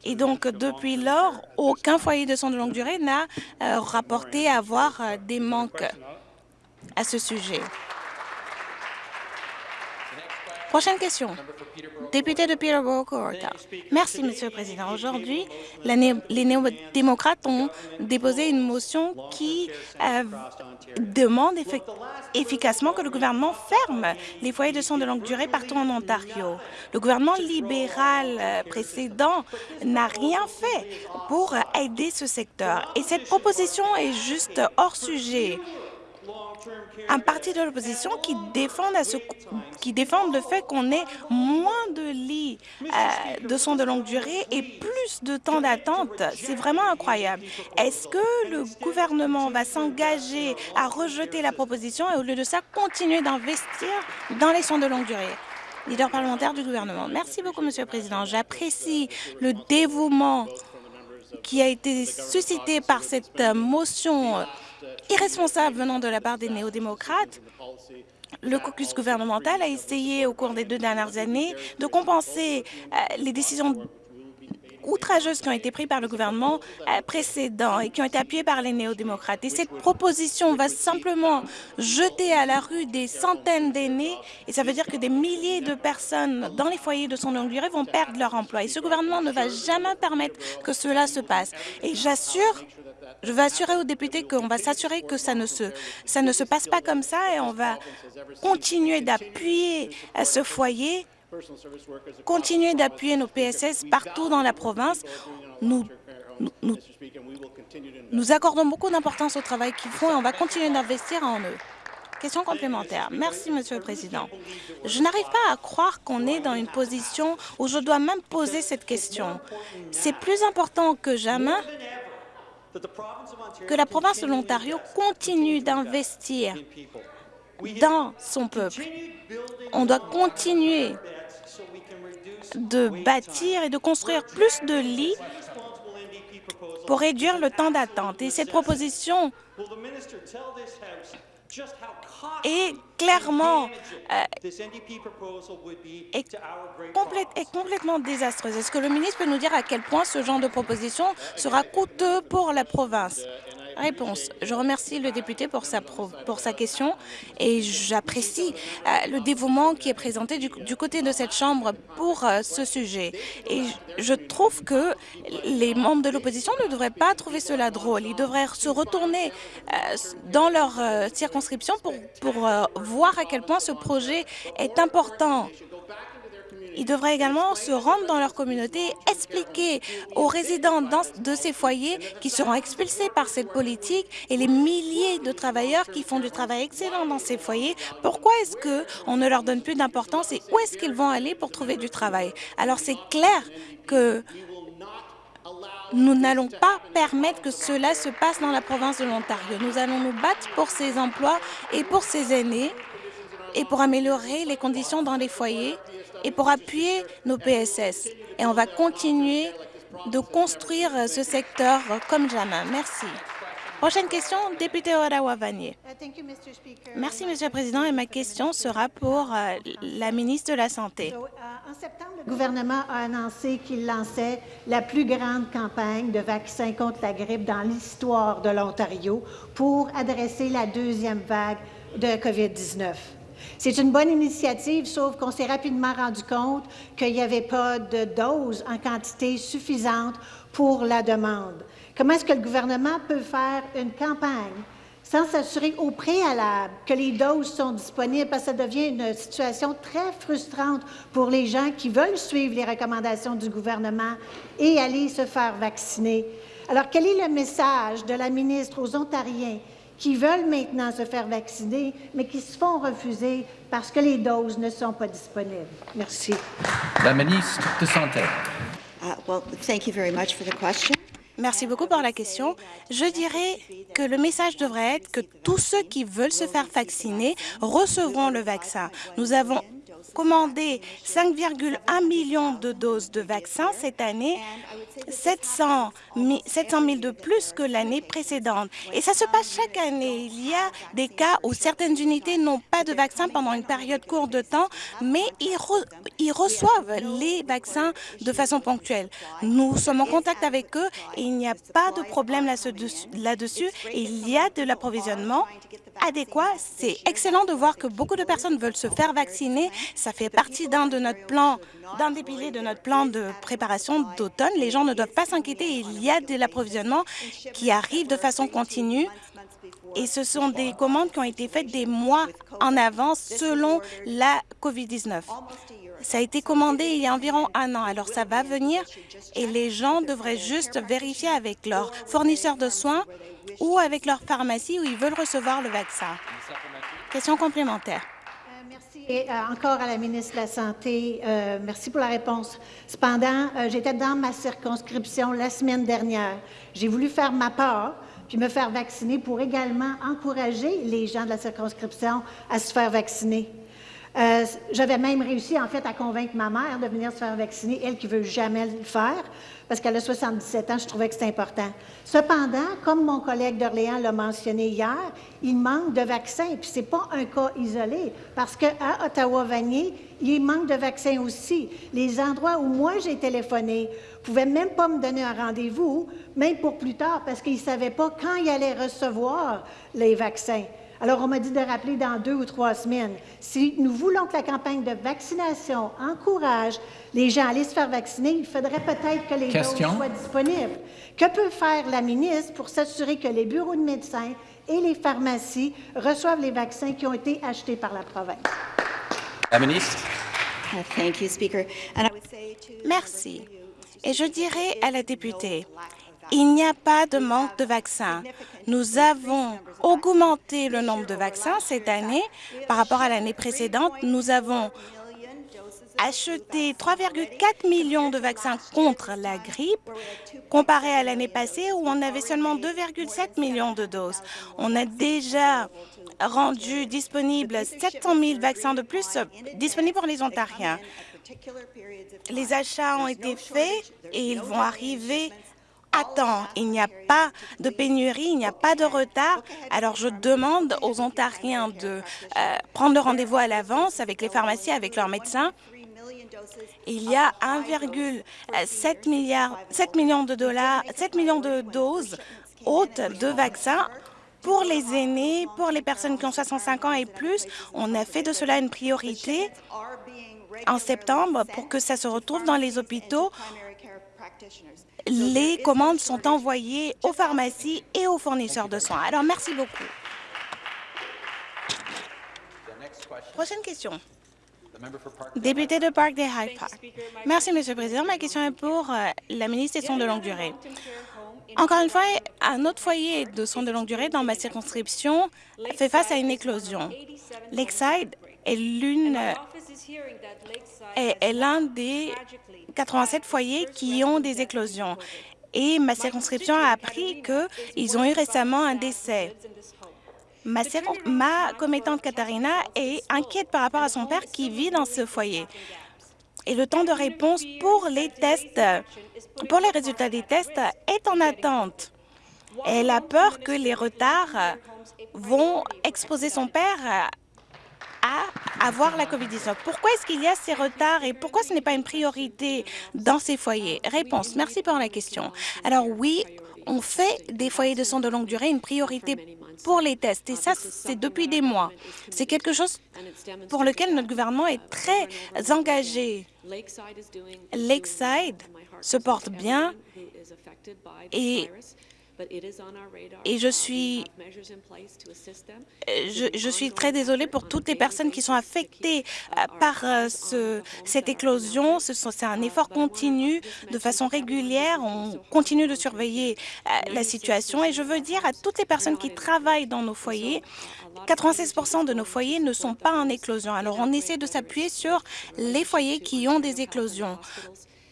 Et donc, depuis lors, aucun foyer de soins de longue durée n'a euh, rapporté avoir euh, des manques à ce sujet. Prochaine question. Député de Peterborough Merci, Monsieur le Président. Aujourd'hui, les néo-démocrates ont déposé une motion qui euh, demande efficacement que le gouvernement ferme les foyers de soins de longue durée partout en Ontario. Le gouvernement libéral euh, précédent n'a rien fait pour aider ce secteur. Et cette proposition est juste hors sujet un parti de l'opposition qui défend qui le fait qu'on ait moins de lits euh, de soins de longue durée et plus de temps d'attente. C'est vraiment incroyable. Est-ce que le gouvernement va s'engager à rejeter la proposition et au lieu de ça, continuer d'investir dans les soins de longue durée? Leader parlementaire du gouvernement. Merci beaucoup, Monsieur le Président. J'apprécie le dévouement qui a été suscité par cette motion irresponsable venant de la part des néo-démocrates. Le caucus gouvernemental a essayé au cours des deux dernières années de compenser euh, les décisions outrageuses qui ont été prises par le gouvernement euh, précédent et qui ont été appuyées par les néo-démocrates. Et cette proposition va simplement jeter à la rue des centaines d'aînés et ça veut dire que des milliers de personnes dans les foyers de son longue durée vont perdre leur emploi. Et ce gouvernement ne va jamais permettre que cela se passe. Et j'assure je veux assurer aux députés qu'on va s'assurer que ça ne, se, ça ne se passe pas comme ça et on va continuer d'appuyer ce foyer, continuer d'appuyer nos PSS partout dans la province. Nous, nous, nous accordons beaucoup d'importance au travail qu'ils font et on va continuer d'investir en eux. Question complémentaire. Merci, Monsieur le Président. Je n'arrive pas à croire qu'on est dans une position où je dois même poser cette question. C'est plus important que jamais que la province de l'Ontario continue d'investir dans son peuple. On doit continuer de bâtir et de construire plus de lits pour réduire le temps d'attente. Et cette proposition est clairement euh, est, complètement désastreuse. Est-ce que le ministre peut nous dire à quel point ce genre de proposition sera coûteux pour la province? Réponse. Je remercie le député pour sa, pour sa question et j'apprécie euh, le dévouement qui est présenté du, côté de cette Chambre pour euh, ce sujet. Et je trouve que les membres de l'opposition ne devraient pas trouver cela drôle. Ils devraient se retourner euh, dans leur circonscription pour, pour voir à quel point ce projet est important. Ils devraient également se rendre dans leur communauté expliquer aux résidents de ces foyers qui seront expulsés par cette politique et les milliers de travailleurs qui font du travail excellent dans ces foyers, pourquoi est-ce qu'on ne leur donne plus d'importance et où est-ce qu'ils vont aller pour trouver du travail? Alors c'est clair que nous n'allons pas permettre que cela se passe dans la province de l'Ontario. Nous allons nous battre pour ces emplois et pour ces aînés et pour améliorer les conditions dans les foyers et pour appuyer nos PSS. Et on va continuer de construire ce secteur comme jamais. Merci. Prochaine question, député Ottawa-Vanier. Merci, Monsieur le Président, et ma question sera pour euh, la ministre de la Santé. En septembre, le gouvernement a annoncé qu'il lançait la plus grande campagne de vaccins contre la grippe dans l'histoire de l'Ontario pour adresser la deuxième vague de COVID-19. C'est une bonne initiative, sauf qu'on s'est rapidement rendu compte qu'il n'y avait pas de doses en quantité suffisante pour la demande. Comment est-ce que le gouvernement peut faire une campagne sans s'assurer au préalable que les doses sont disponibles, parce que ça devient une situation très frustrante pour les gens qui veulent suivre les recommandations du gouvernement et aller se faire vacciner. Alors, quel est le message de la ministre aux Ontariens qui veulent maintenant se faire vacciner, mais qui se font refuser parce que les doses ne sont pas disponibles? Merci. La ministre de Santé. Uh, well, thank you very much for the question. Merci beaucoup pour la question. Je dirais que le message devrait être que tous ceux qui veulent se faire vacciner recevront le vaccin. Nous avons commandé 5,1 millions de doses de vaccins cette année, 700 000, 700 000 de plus que l'année précédente. Et ça se passe chaque année. Il y a des cas où certaines unités n'ont pas de vaccin pendant une période courte de temps, mais ils, ils reçoivent les vaccins de façon ponctuelle. Nous sommes en contact avec eux et il n'y a pas de problème là-dessus. il y a de l'approvisionnement adéquat. C'est excellent de voir que beaucoup de personnes veulent se faire vacciner. Ça fait partie d'un de notre plan, d'un des piliers de notre plan de préparation d'automne. Les gens ne doivent pas s'inquiéter. Il y a de l'approvisionnement qui arrive de façon continue. Et ce sont des commandes qui ont été faites des mois en avance selon la COVID-19. Ça a été commandé il y a environ un an, alors ça va venir et les gens devraient juste vérifier avec leur fournisseur de soins ou avec leur pharmacie où ils veulent recevoir le vaccin. Question complémentaire. Euh, encore à la ministre de la Santé. Euh, merci pour la réponse. Cependant, euh, j'étais dans ma circonscription la semaine dernière. J'ai voulu faire ma part puis me faire vacciner pour également encourager les gens de la circonscription à se faire vacciner. J'avais même réussi, en fait, à convaincre ma mère de venir se faire vacciner, elle qui veut jamais le faire, parce qu'elle a 77 ans, je trouvais que c'était important. Cependant, comme mon collègue d'Orléans l'a mentionné hier, il manque de vaccins, puis ce n'est pas un cas isolé, parce qu'à Ottawa-Vanier, il manque de vaccins aussi. Les endroits où moi j'ai téléphoné ne pouvaient même pas me donner un rendez-vous, même pour plus tard, parce qu'ils ne savaient pas quand ils allaient recevoir les vaccins. Alors, on m'a dit de rappeler dans deux ou trois semaines. Si nous voulons que la campagne de vaccination encourage les gens à aller se faire vacciner, il faudrait peut-être que les Question. doses soient disponibles. Que peut faire la ministre pour s'assurer que les bureaux de médecins et les pharmacies reçoivent les vaccins qui ont été achetés par la province? La ministre. Uh, Merci. Et je dirais à la députée, il n'y a pas de manque de vaccins. Nous avons augmenté le nombre de vaccins cette année par rapport à l'année précédente. Nous avons acheté 3,4 millions de vaccins contre la grippe, comparé à l'année passée où on avait seulement 2,7 millions de doses. On a déjà rendu disponible 700 000 vaccins de plus disponibles pour les Ontariens. Les achats ont été faits et ils vont arriver à temps. Il n'y a pas de pénurie, il n'y a pas de retard. Alors, je demande aux Ontariens de euh, prendre le rendez-vous à l'avance avec les pharmacies, avec leurs médecins. Il y a 1,7 milliard, 7 millions de dollars, 7 millions de doses hautes de vaccins pour les aînés, pour les personnes qui ont 65 ans et plus. On a fait de cela une priorité en septembre pour que ça se retrouve dans les hôpitaux. Les commandes sont envoyées aux pharmacies et aux fournisseurs de soins. Alors, merci beaucoup. Prochaine question. Député de Park des High Park. Merci, Monsieur le Président. Ma question est pour euh, la ministre des Soins de longue durée. Encore une fois, un autre foyer de soins de longue durée dans ma circonscription fait face à une éclosion. Lakeside est l'une est, l'un des 87 foyers qui ont des éclosions. Et ma circonscription a appris qu'ils ont eu récemment un décès. Ma, ma commettante Katharina est inquiète par rapport à son père qui vit dans ce foyer. Et le temps de réponse pour les tests, pour les résultats des tests, est en attente. Elle a peur que les retards vont exposer son père à avoir la COVID-19. Pourquoi est-ce qu'il y a ces retards et pourquoi ce n'est pas une priorité dans ces foyers? Réponse. Merci pour la question. Alors oui, on fait des foyers de soins de longue durée une priorité pour les tests. Et ça, c'est depuis des mois. C'est quelque chose pour lequel notre gouvernement est très engagé. Lakeside se porte bien et et je suis, je, suis très désolée pour toutes les personnes qui sont affectées euh, par euh, ce, cette éclosion. C'est un effort continu de façon régulière. On continue de surveiller euh, la situation et je veux dire à toutes les personnes qui travaillent dans nos foyers 96% de nos foyers ne sont pas en éclosion. Alors, on essaie de s'appuyer sur les foyers qui ont des éclosions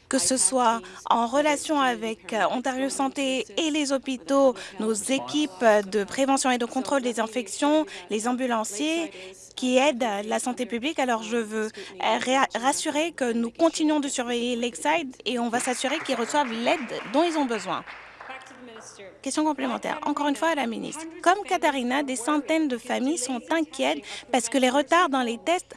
que ce soit en relation avec euh, Ontario Santé et les hôpitaux, nos équipes de prévention et de contrôle des infections, les ambulanciers qui aident la santé publique. Alors, je veux euh, rassurer que nous continuons de surveiller Lakeside et on va s'assurer qu'ils reçoivent l'aide dont ils ont besoin. Question complémentaire. Encore une fois à la ministre. Comme Katharina, des centaines de familles sont inquiètes parce que les retards dans les tests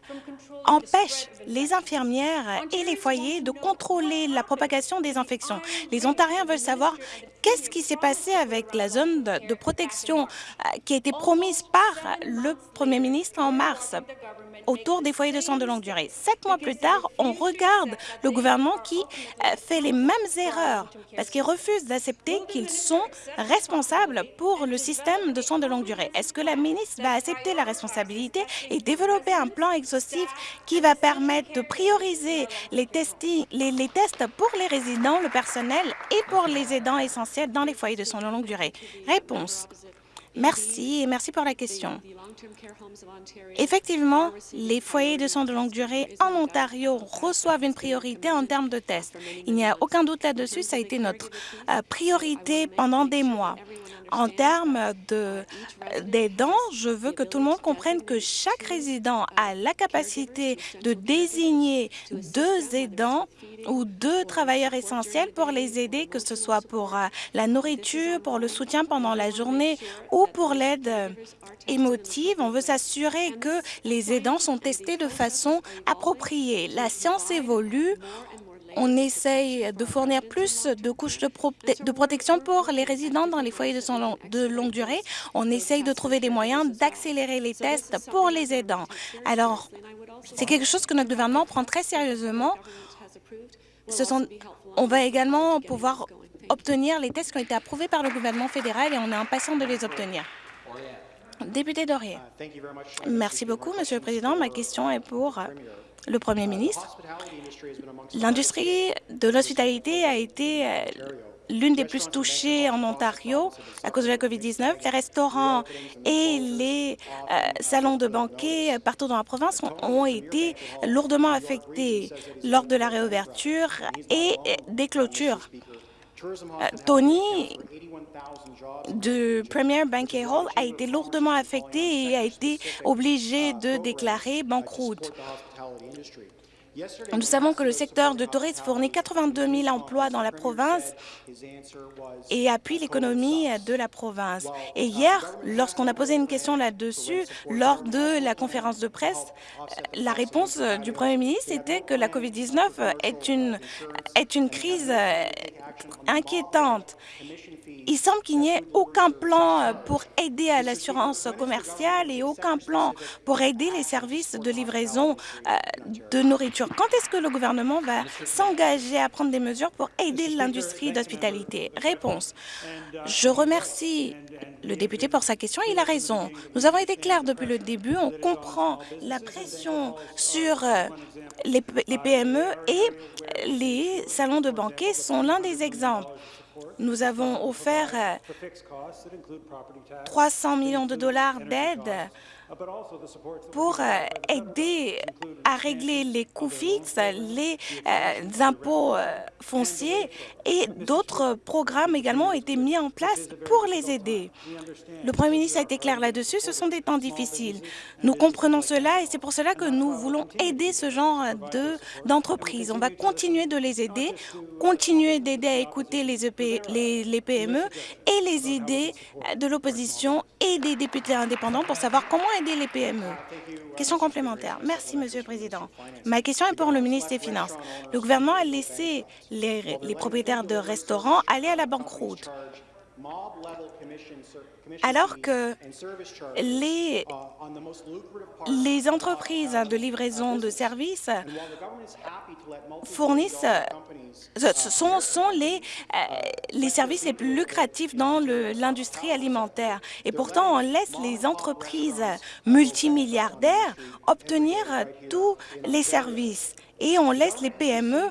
empêchent les infirmières et les foyers de contrôler la propagation des infections. Les Ontariens veulent savoir qu'est-ce qui s'est passé avec la zone de, protection euh, qui a été promise par le premier ministre en mars autour des foyers de soins de longue durée. Sept mois plus tard, on regarde le gouvernement qui euh, fait les mêmes erreurs parce qu'il refuse d'accepter qu'ils sont responsables pour le système de soins de longue durée. Est-ce que la ministre va accepter la responsabilité et développer un plan exhaustif qui va permettre de prioriser les, tests pour les résidents, le personnel et pour les aidants essentiels dans les foyers de soins de longue durée? Réponse. Merci et merci pour la question. Effectivement, les foyers de soins de longue durée en Ontario reçoivent une priorité en termes de tests. Il n'y a aucun doute là-dessus, ça a été notre euh, priorité pendant des mois. En termes d'aidants, je veux que tout le monde comprenne que chaque résident a la capacité de désigner deux aidants ou deux travailleurs essentiels pour les aider, que ce soit pour euh, la nourriture, pour le soutien pendant la journée ou pour l'aide émotive. On veut s'assurer que les aidants sont testés de façon appropriée. La science évolue. On essaye de fournir plus de couches de, de, protection pour les résidents dans les foyers de, de longue durée. On essaye de trouver des moyens d'accélérer les tests pour les aidants. Alors, c'est quelque chose que notre gouvernement prend très sérieusement. Ce sont, on va également pouvoir obtenir les tests qui ont été approuvés par le gouvernement fédéral et on est impatient de les obtenir. Député Dorier. Merci beaucoup, Monsieur le Président. Ma question est pour le Premier ministre. L'industrie de l'hospitalité a été euh, l'une des plus touchées en Ontario à cause de la COVID-19. Les restaurants et les euh, salons de banquet partout dans la province ont, été lourdement affectés lors de la réouverture et des clôtures. Euh, Tony de Premier Banquet Hall a été lourdement affecté et a été obligé de déclarer banqueroute. Nous savons que le secteur de tourisme fournit 82 000 emplois dans la province et appuie l'économie de la province. Et hier, lorsqu'on a posé une question là-dessus, lors de la conférence de presse, la réponse du premier ministre était que la COVID-19 est une, est une crise inquiétante. Il semble qu'il n'y ait aucun plan pour aider à l'assurance commerciale et aucun plan pour aider les services de livraison de nourriture. Quand est-ce que le gouvernement va s'engager à prendre des mesures pour aider l'industrie d'hospitalité? Réponse. Je remercie le député pour sa question. Il a raison. Nous avons été clairs depuis le début. On comprend la pression sur les, les PME et les salons de banquet sont l'un des exemples. Nous avons offert 300 millions de dollars d'aide pour aider à régler les coûts fixes, les impôts fonciers et d'autres programmes également ont été mis en place pour les aider. Le Premier ministre a été clair là-dessus, ce sont des temps difficiles. Nous comprenons cela et c'est pour cela que nous voulons aider ce genre d'entreprises. On va continuer de les aider, continuer d'aider à écouter les, EP, les, PME et les idées de l'opposition et des députés indépendants pour savoir comment aider les PME. Question complémentaire. Merci, Monsieur le Président. Ma question est pour le ministre des Finances. Le gouvernement a laissé les propriétaires de restaurants aller à la banqueroute alors que les, entreprises de livraison de services fournissent sont, les, les services les plus lucratifs dans l'industrie alimentaire. Et pourtant, on laisse les entreprises multimilliardaires obtenir tous les services et on laisse les PME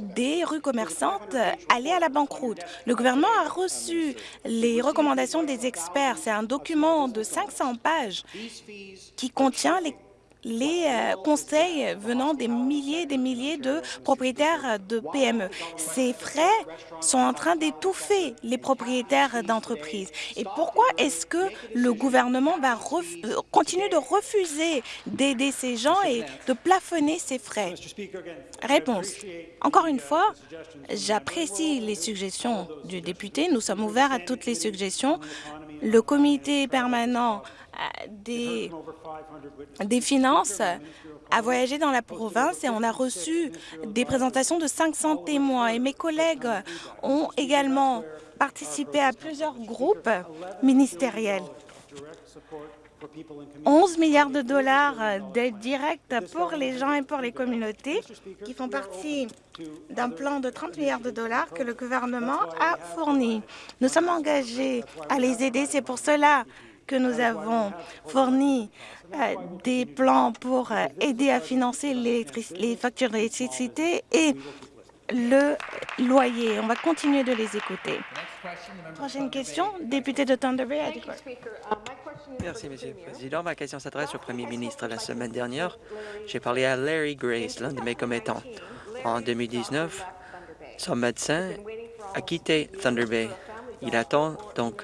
des rues commerçantes aller à la banqueroute. Le gouvernement a reçu les recommandations des experts. C'est un document de 500 pages qui contient les les euh, conseils venant des milliers et des milliers de propriétaires de PME. Ces frais sont en train d'étouffer les propriétaires d'entreprises. Et pourquoi est-ce que le gouvernement va euh, continuer de refuser d'aider ces gens et de plafonner ces frais? Réponse. Encore une fois, j'apprécie les suggestions du député. Nous sommes ouverts à toutes les suggestions. Le comité permanent des, des finances a voyagé dans la province et on a reçu des présentations de 500 témoins. Et mes collègues ont également participé à plusieurs groupes ministériels. 11 milliards de dollars d'aide directe pour les gens et pour les communautés qui font partie d'un plan de 30 milliards de dollars que le gouvernement a fourni. Nous sommes engagés à les aider. C'est pour cela que nous avons fourni euh, des plans pour euh, aider à financer les factures d'électricité et le loyer. On va continuer de les écouter. Prochaine question, député de Thunder Bay. Merci, Monsieur le Président. Ma question s'adresse au Premier ministre. La semaine dernière, j'ai parlé à Larry Grace, l'un de mes commettants. En 2019, son médecin a quitté Thunder Bay. Il attend donc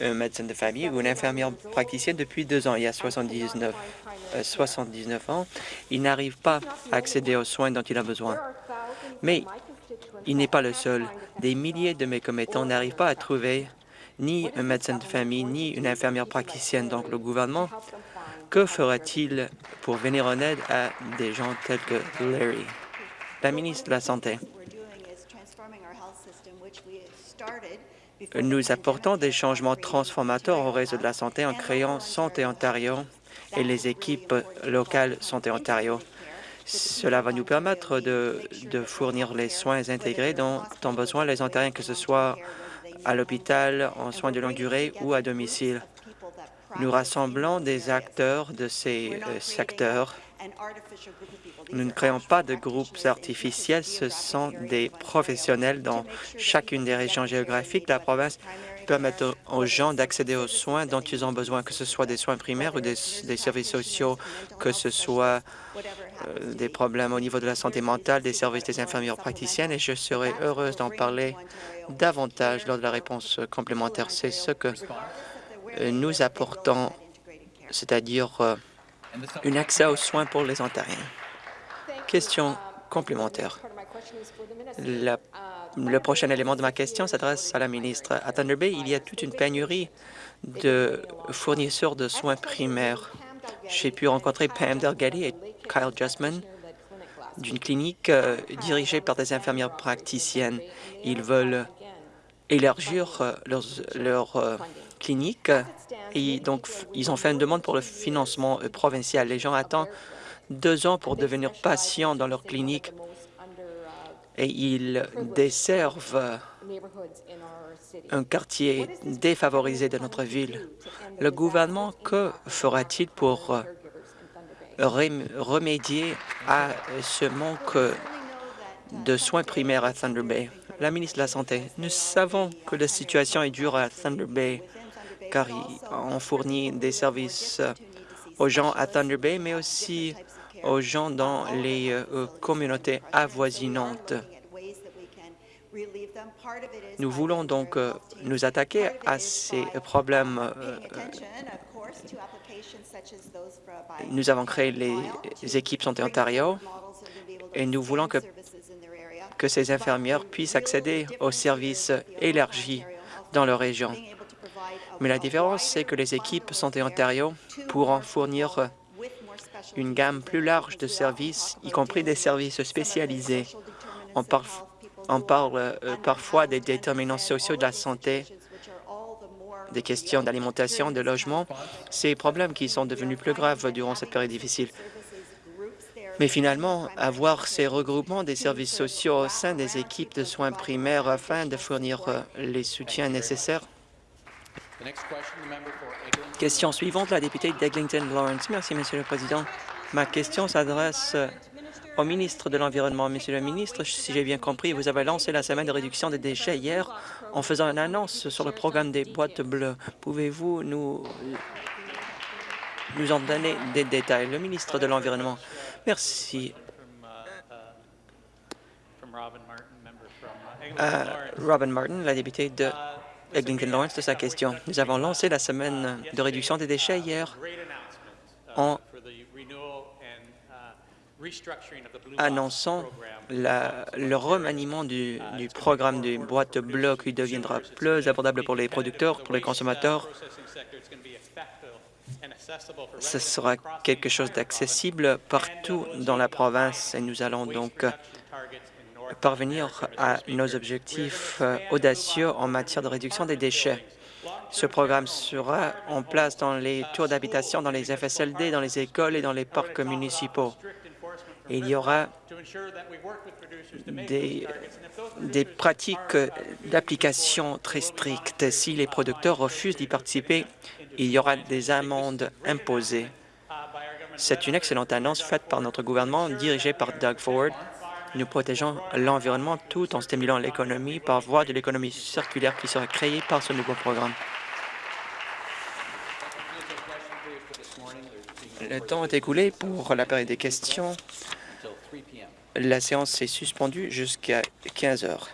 un médecin de famille ou une infirmière praticienne depuis deux ans. Il y a 79, 79 euh, ans. Il n'arrive pas à accéder aux soins dont il a besoin. Mais il n'est pas le seul. Des milliers de mes commettants n'arrivent pas à trouver ni un médecin de famille, ni une infirmière praticienne. Donc, le gouvernement, que fera-t-il pour venir en aide à des gens tels que Larry? La ministre de la Santé? Nous apportons des changements transformateurs au réseau de la santé en créant Santé Ontario et les équipes locales Santé Ontario. Cela va nous permettre de, fournir les soins intégrés dont ont besoin les Ontariens, que ce soit à l'hôpital, en soins de longue durée ou à domicile. Nous rassemblons des acteurs de ces euh, secteurs nous ne créons pas de groupes artificiels, ce sont des professionnels dans chacune des régions géographiques. La province permettre aux gens d'accéder aux soins dont ils ont besoin, que ce soit des soins primaires ou des, services sociaux, que ce soit euh, des problèmes au niveau de la santé mentale, des services des infirmières praticiennes, et je serai heureuse d'en parler davantage lors de la réponse complémentaire. C'est ce que nous apportons, c'est-à-dire euh, un accès aux soins pour les Ontariens. Question complémentaire. La- le prochain élément de ma question s'adresse à la ministre. À Thunder Bay, il y a toute une pénurie de fournisseurs de soins primaires. J'ai pu rencontrer Pam Delgady et Kyle Justman d'une clinique euh, dirigée par des infirmières praticiennes. Ils veulent élargir leurs, leur, euh, clinique et donc ils ont fait une demande pour le financement euh, provincial. Les gens attendent deux ans pour devenir patients dans leur clinique et ils desservent un quartier défavorisé de notre ville. Le gouvernement, que fera-t-il pour remédier à ce manque de soins primaires à Thunder Bay? La ministre de la Santé, nous savons que la situation est dure à Thunder Bay car on fournit des services aux gens à Thunder Bay, mais aussi aux gens dans les euh, communautés avoisinantes. Nous voulons donc euh, nous attaquer à ces problèmes. euh, Nous avons créé les équipes Santé Ontario et nous voulons que, que ces infirmières puissent accéder aux services élargis dans leur région. Mais la différence, c'est que les équipes Santé Ontario pourront fournir une gamme plus large de services, y compris des services spécialisés. On, par- on parle euh, parfois des déterminants sociaux de la santé, des questions d'alimentation, de logement, ces problèmes qui sont devenus plus graves durant cette période difficile. Mais finalement, avoir ces regroupements des services sociaux au sein des équipes de soins primaires afin de fournir euh, les soutiens nécessaires. Question suivante, la députée d'Eglinton Lawrence. Merci, Monsieur le Président. Ma question s'adresse au ministre de l'Environnement. Monsieur le ministre, si j'ai bien compris, vous avez lancé la semaine de réduction des déchets hier en faisant une annonce sur le programme des boîtes bleues. Pouvez-vous nous, nous en donner des détails? Le ministre de l'Environnement. Merci. Euh, Robin Martin, la députée de Eglinton Lawrence, de sa question. Nous avons lancé la semaine de réduction des déchets hier en annonçant le remaniement du, du programme des boîtes bleues qui deviendra plus abordable pour les producteurs, pour les consommateurs. Ce sera quelque chose d'accessible partout dans la province et nous allons donc parvenir à nos objectifs euh, audacieux en matière de réduction des déchets. Ce programme sera en place dans les tours d'habitation, dans les FSLD, dans les écoles et dans les parcs municipaux. Il y aura des, des pratiques d'application très strictes. Si les producteurs refusent d'y participer, il y aura des amendes imposées. C'est une excellente annonce faite par notre gouvernement, dirigé par Doug Ford. Nous protégeons l'environnement tout en stimulant l'économie par voie de l'économie circulaire qui sera créée par ce nouveau programme. Le temps est écoulé pour la période des questions. La séance est suspendue jusqu'à 15 heures.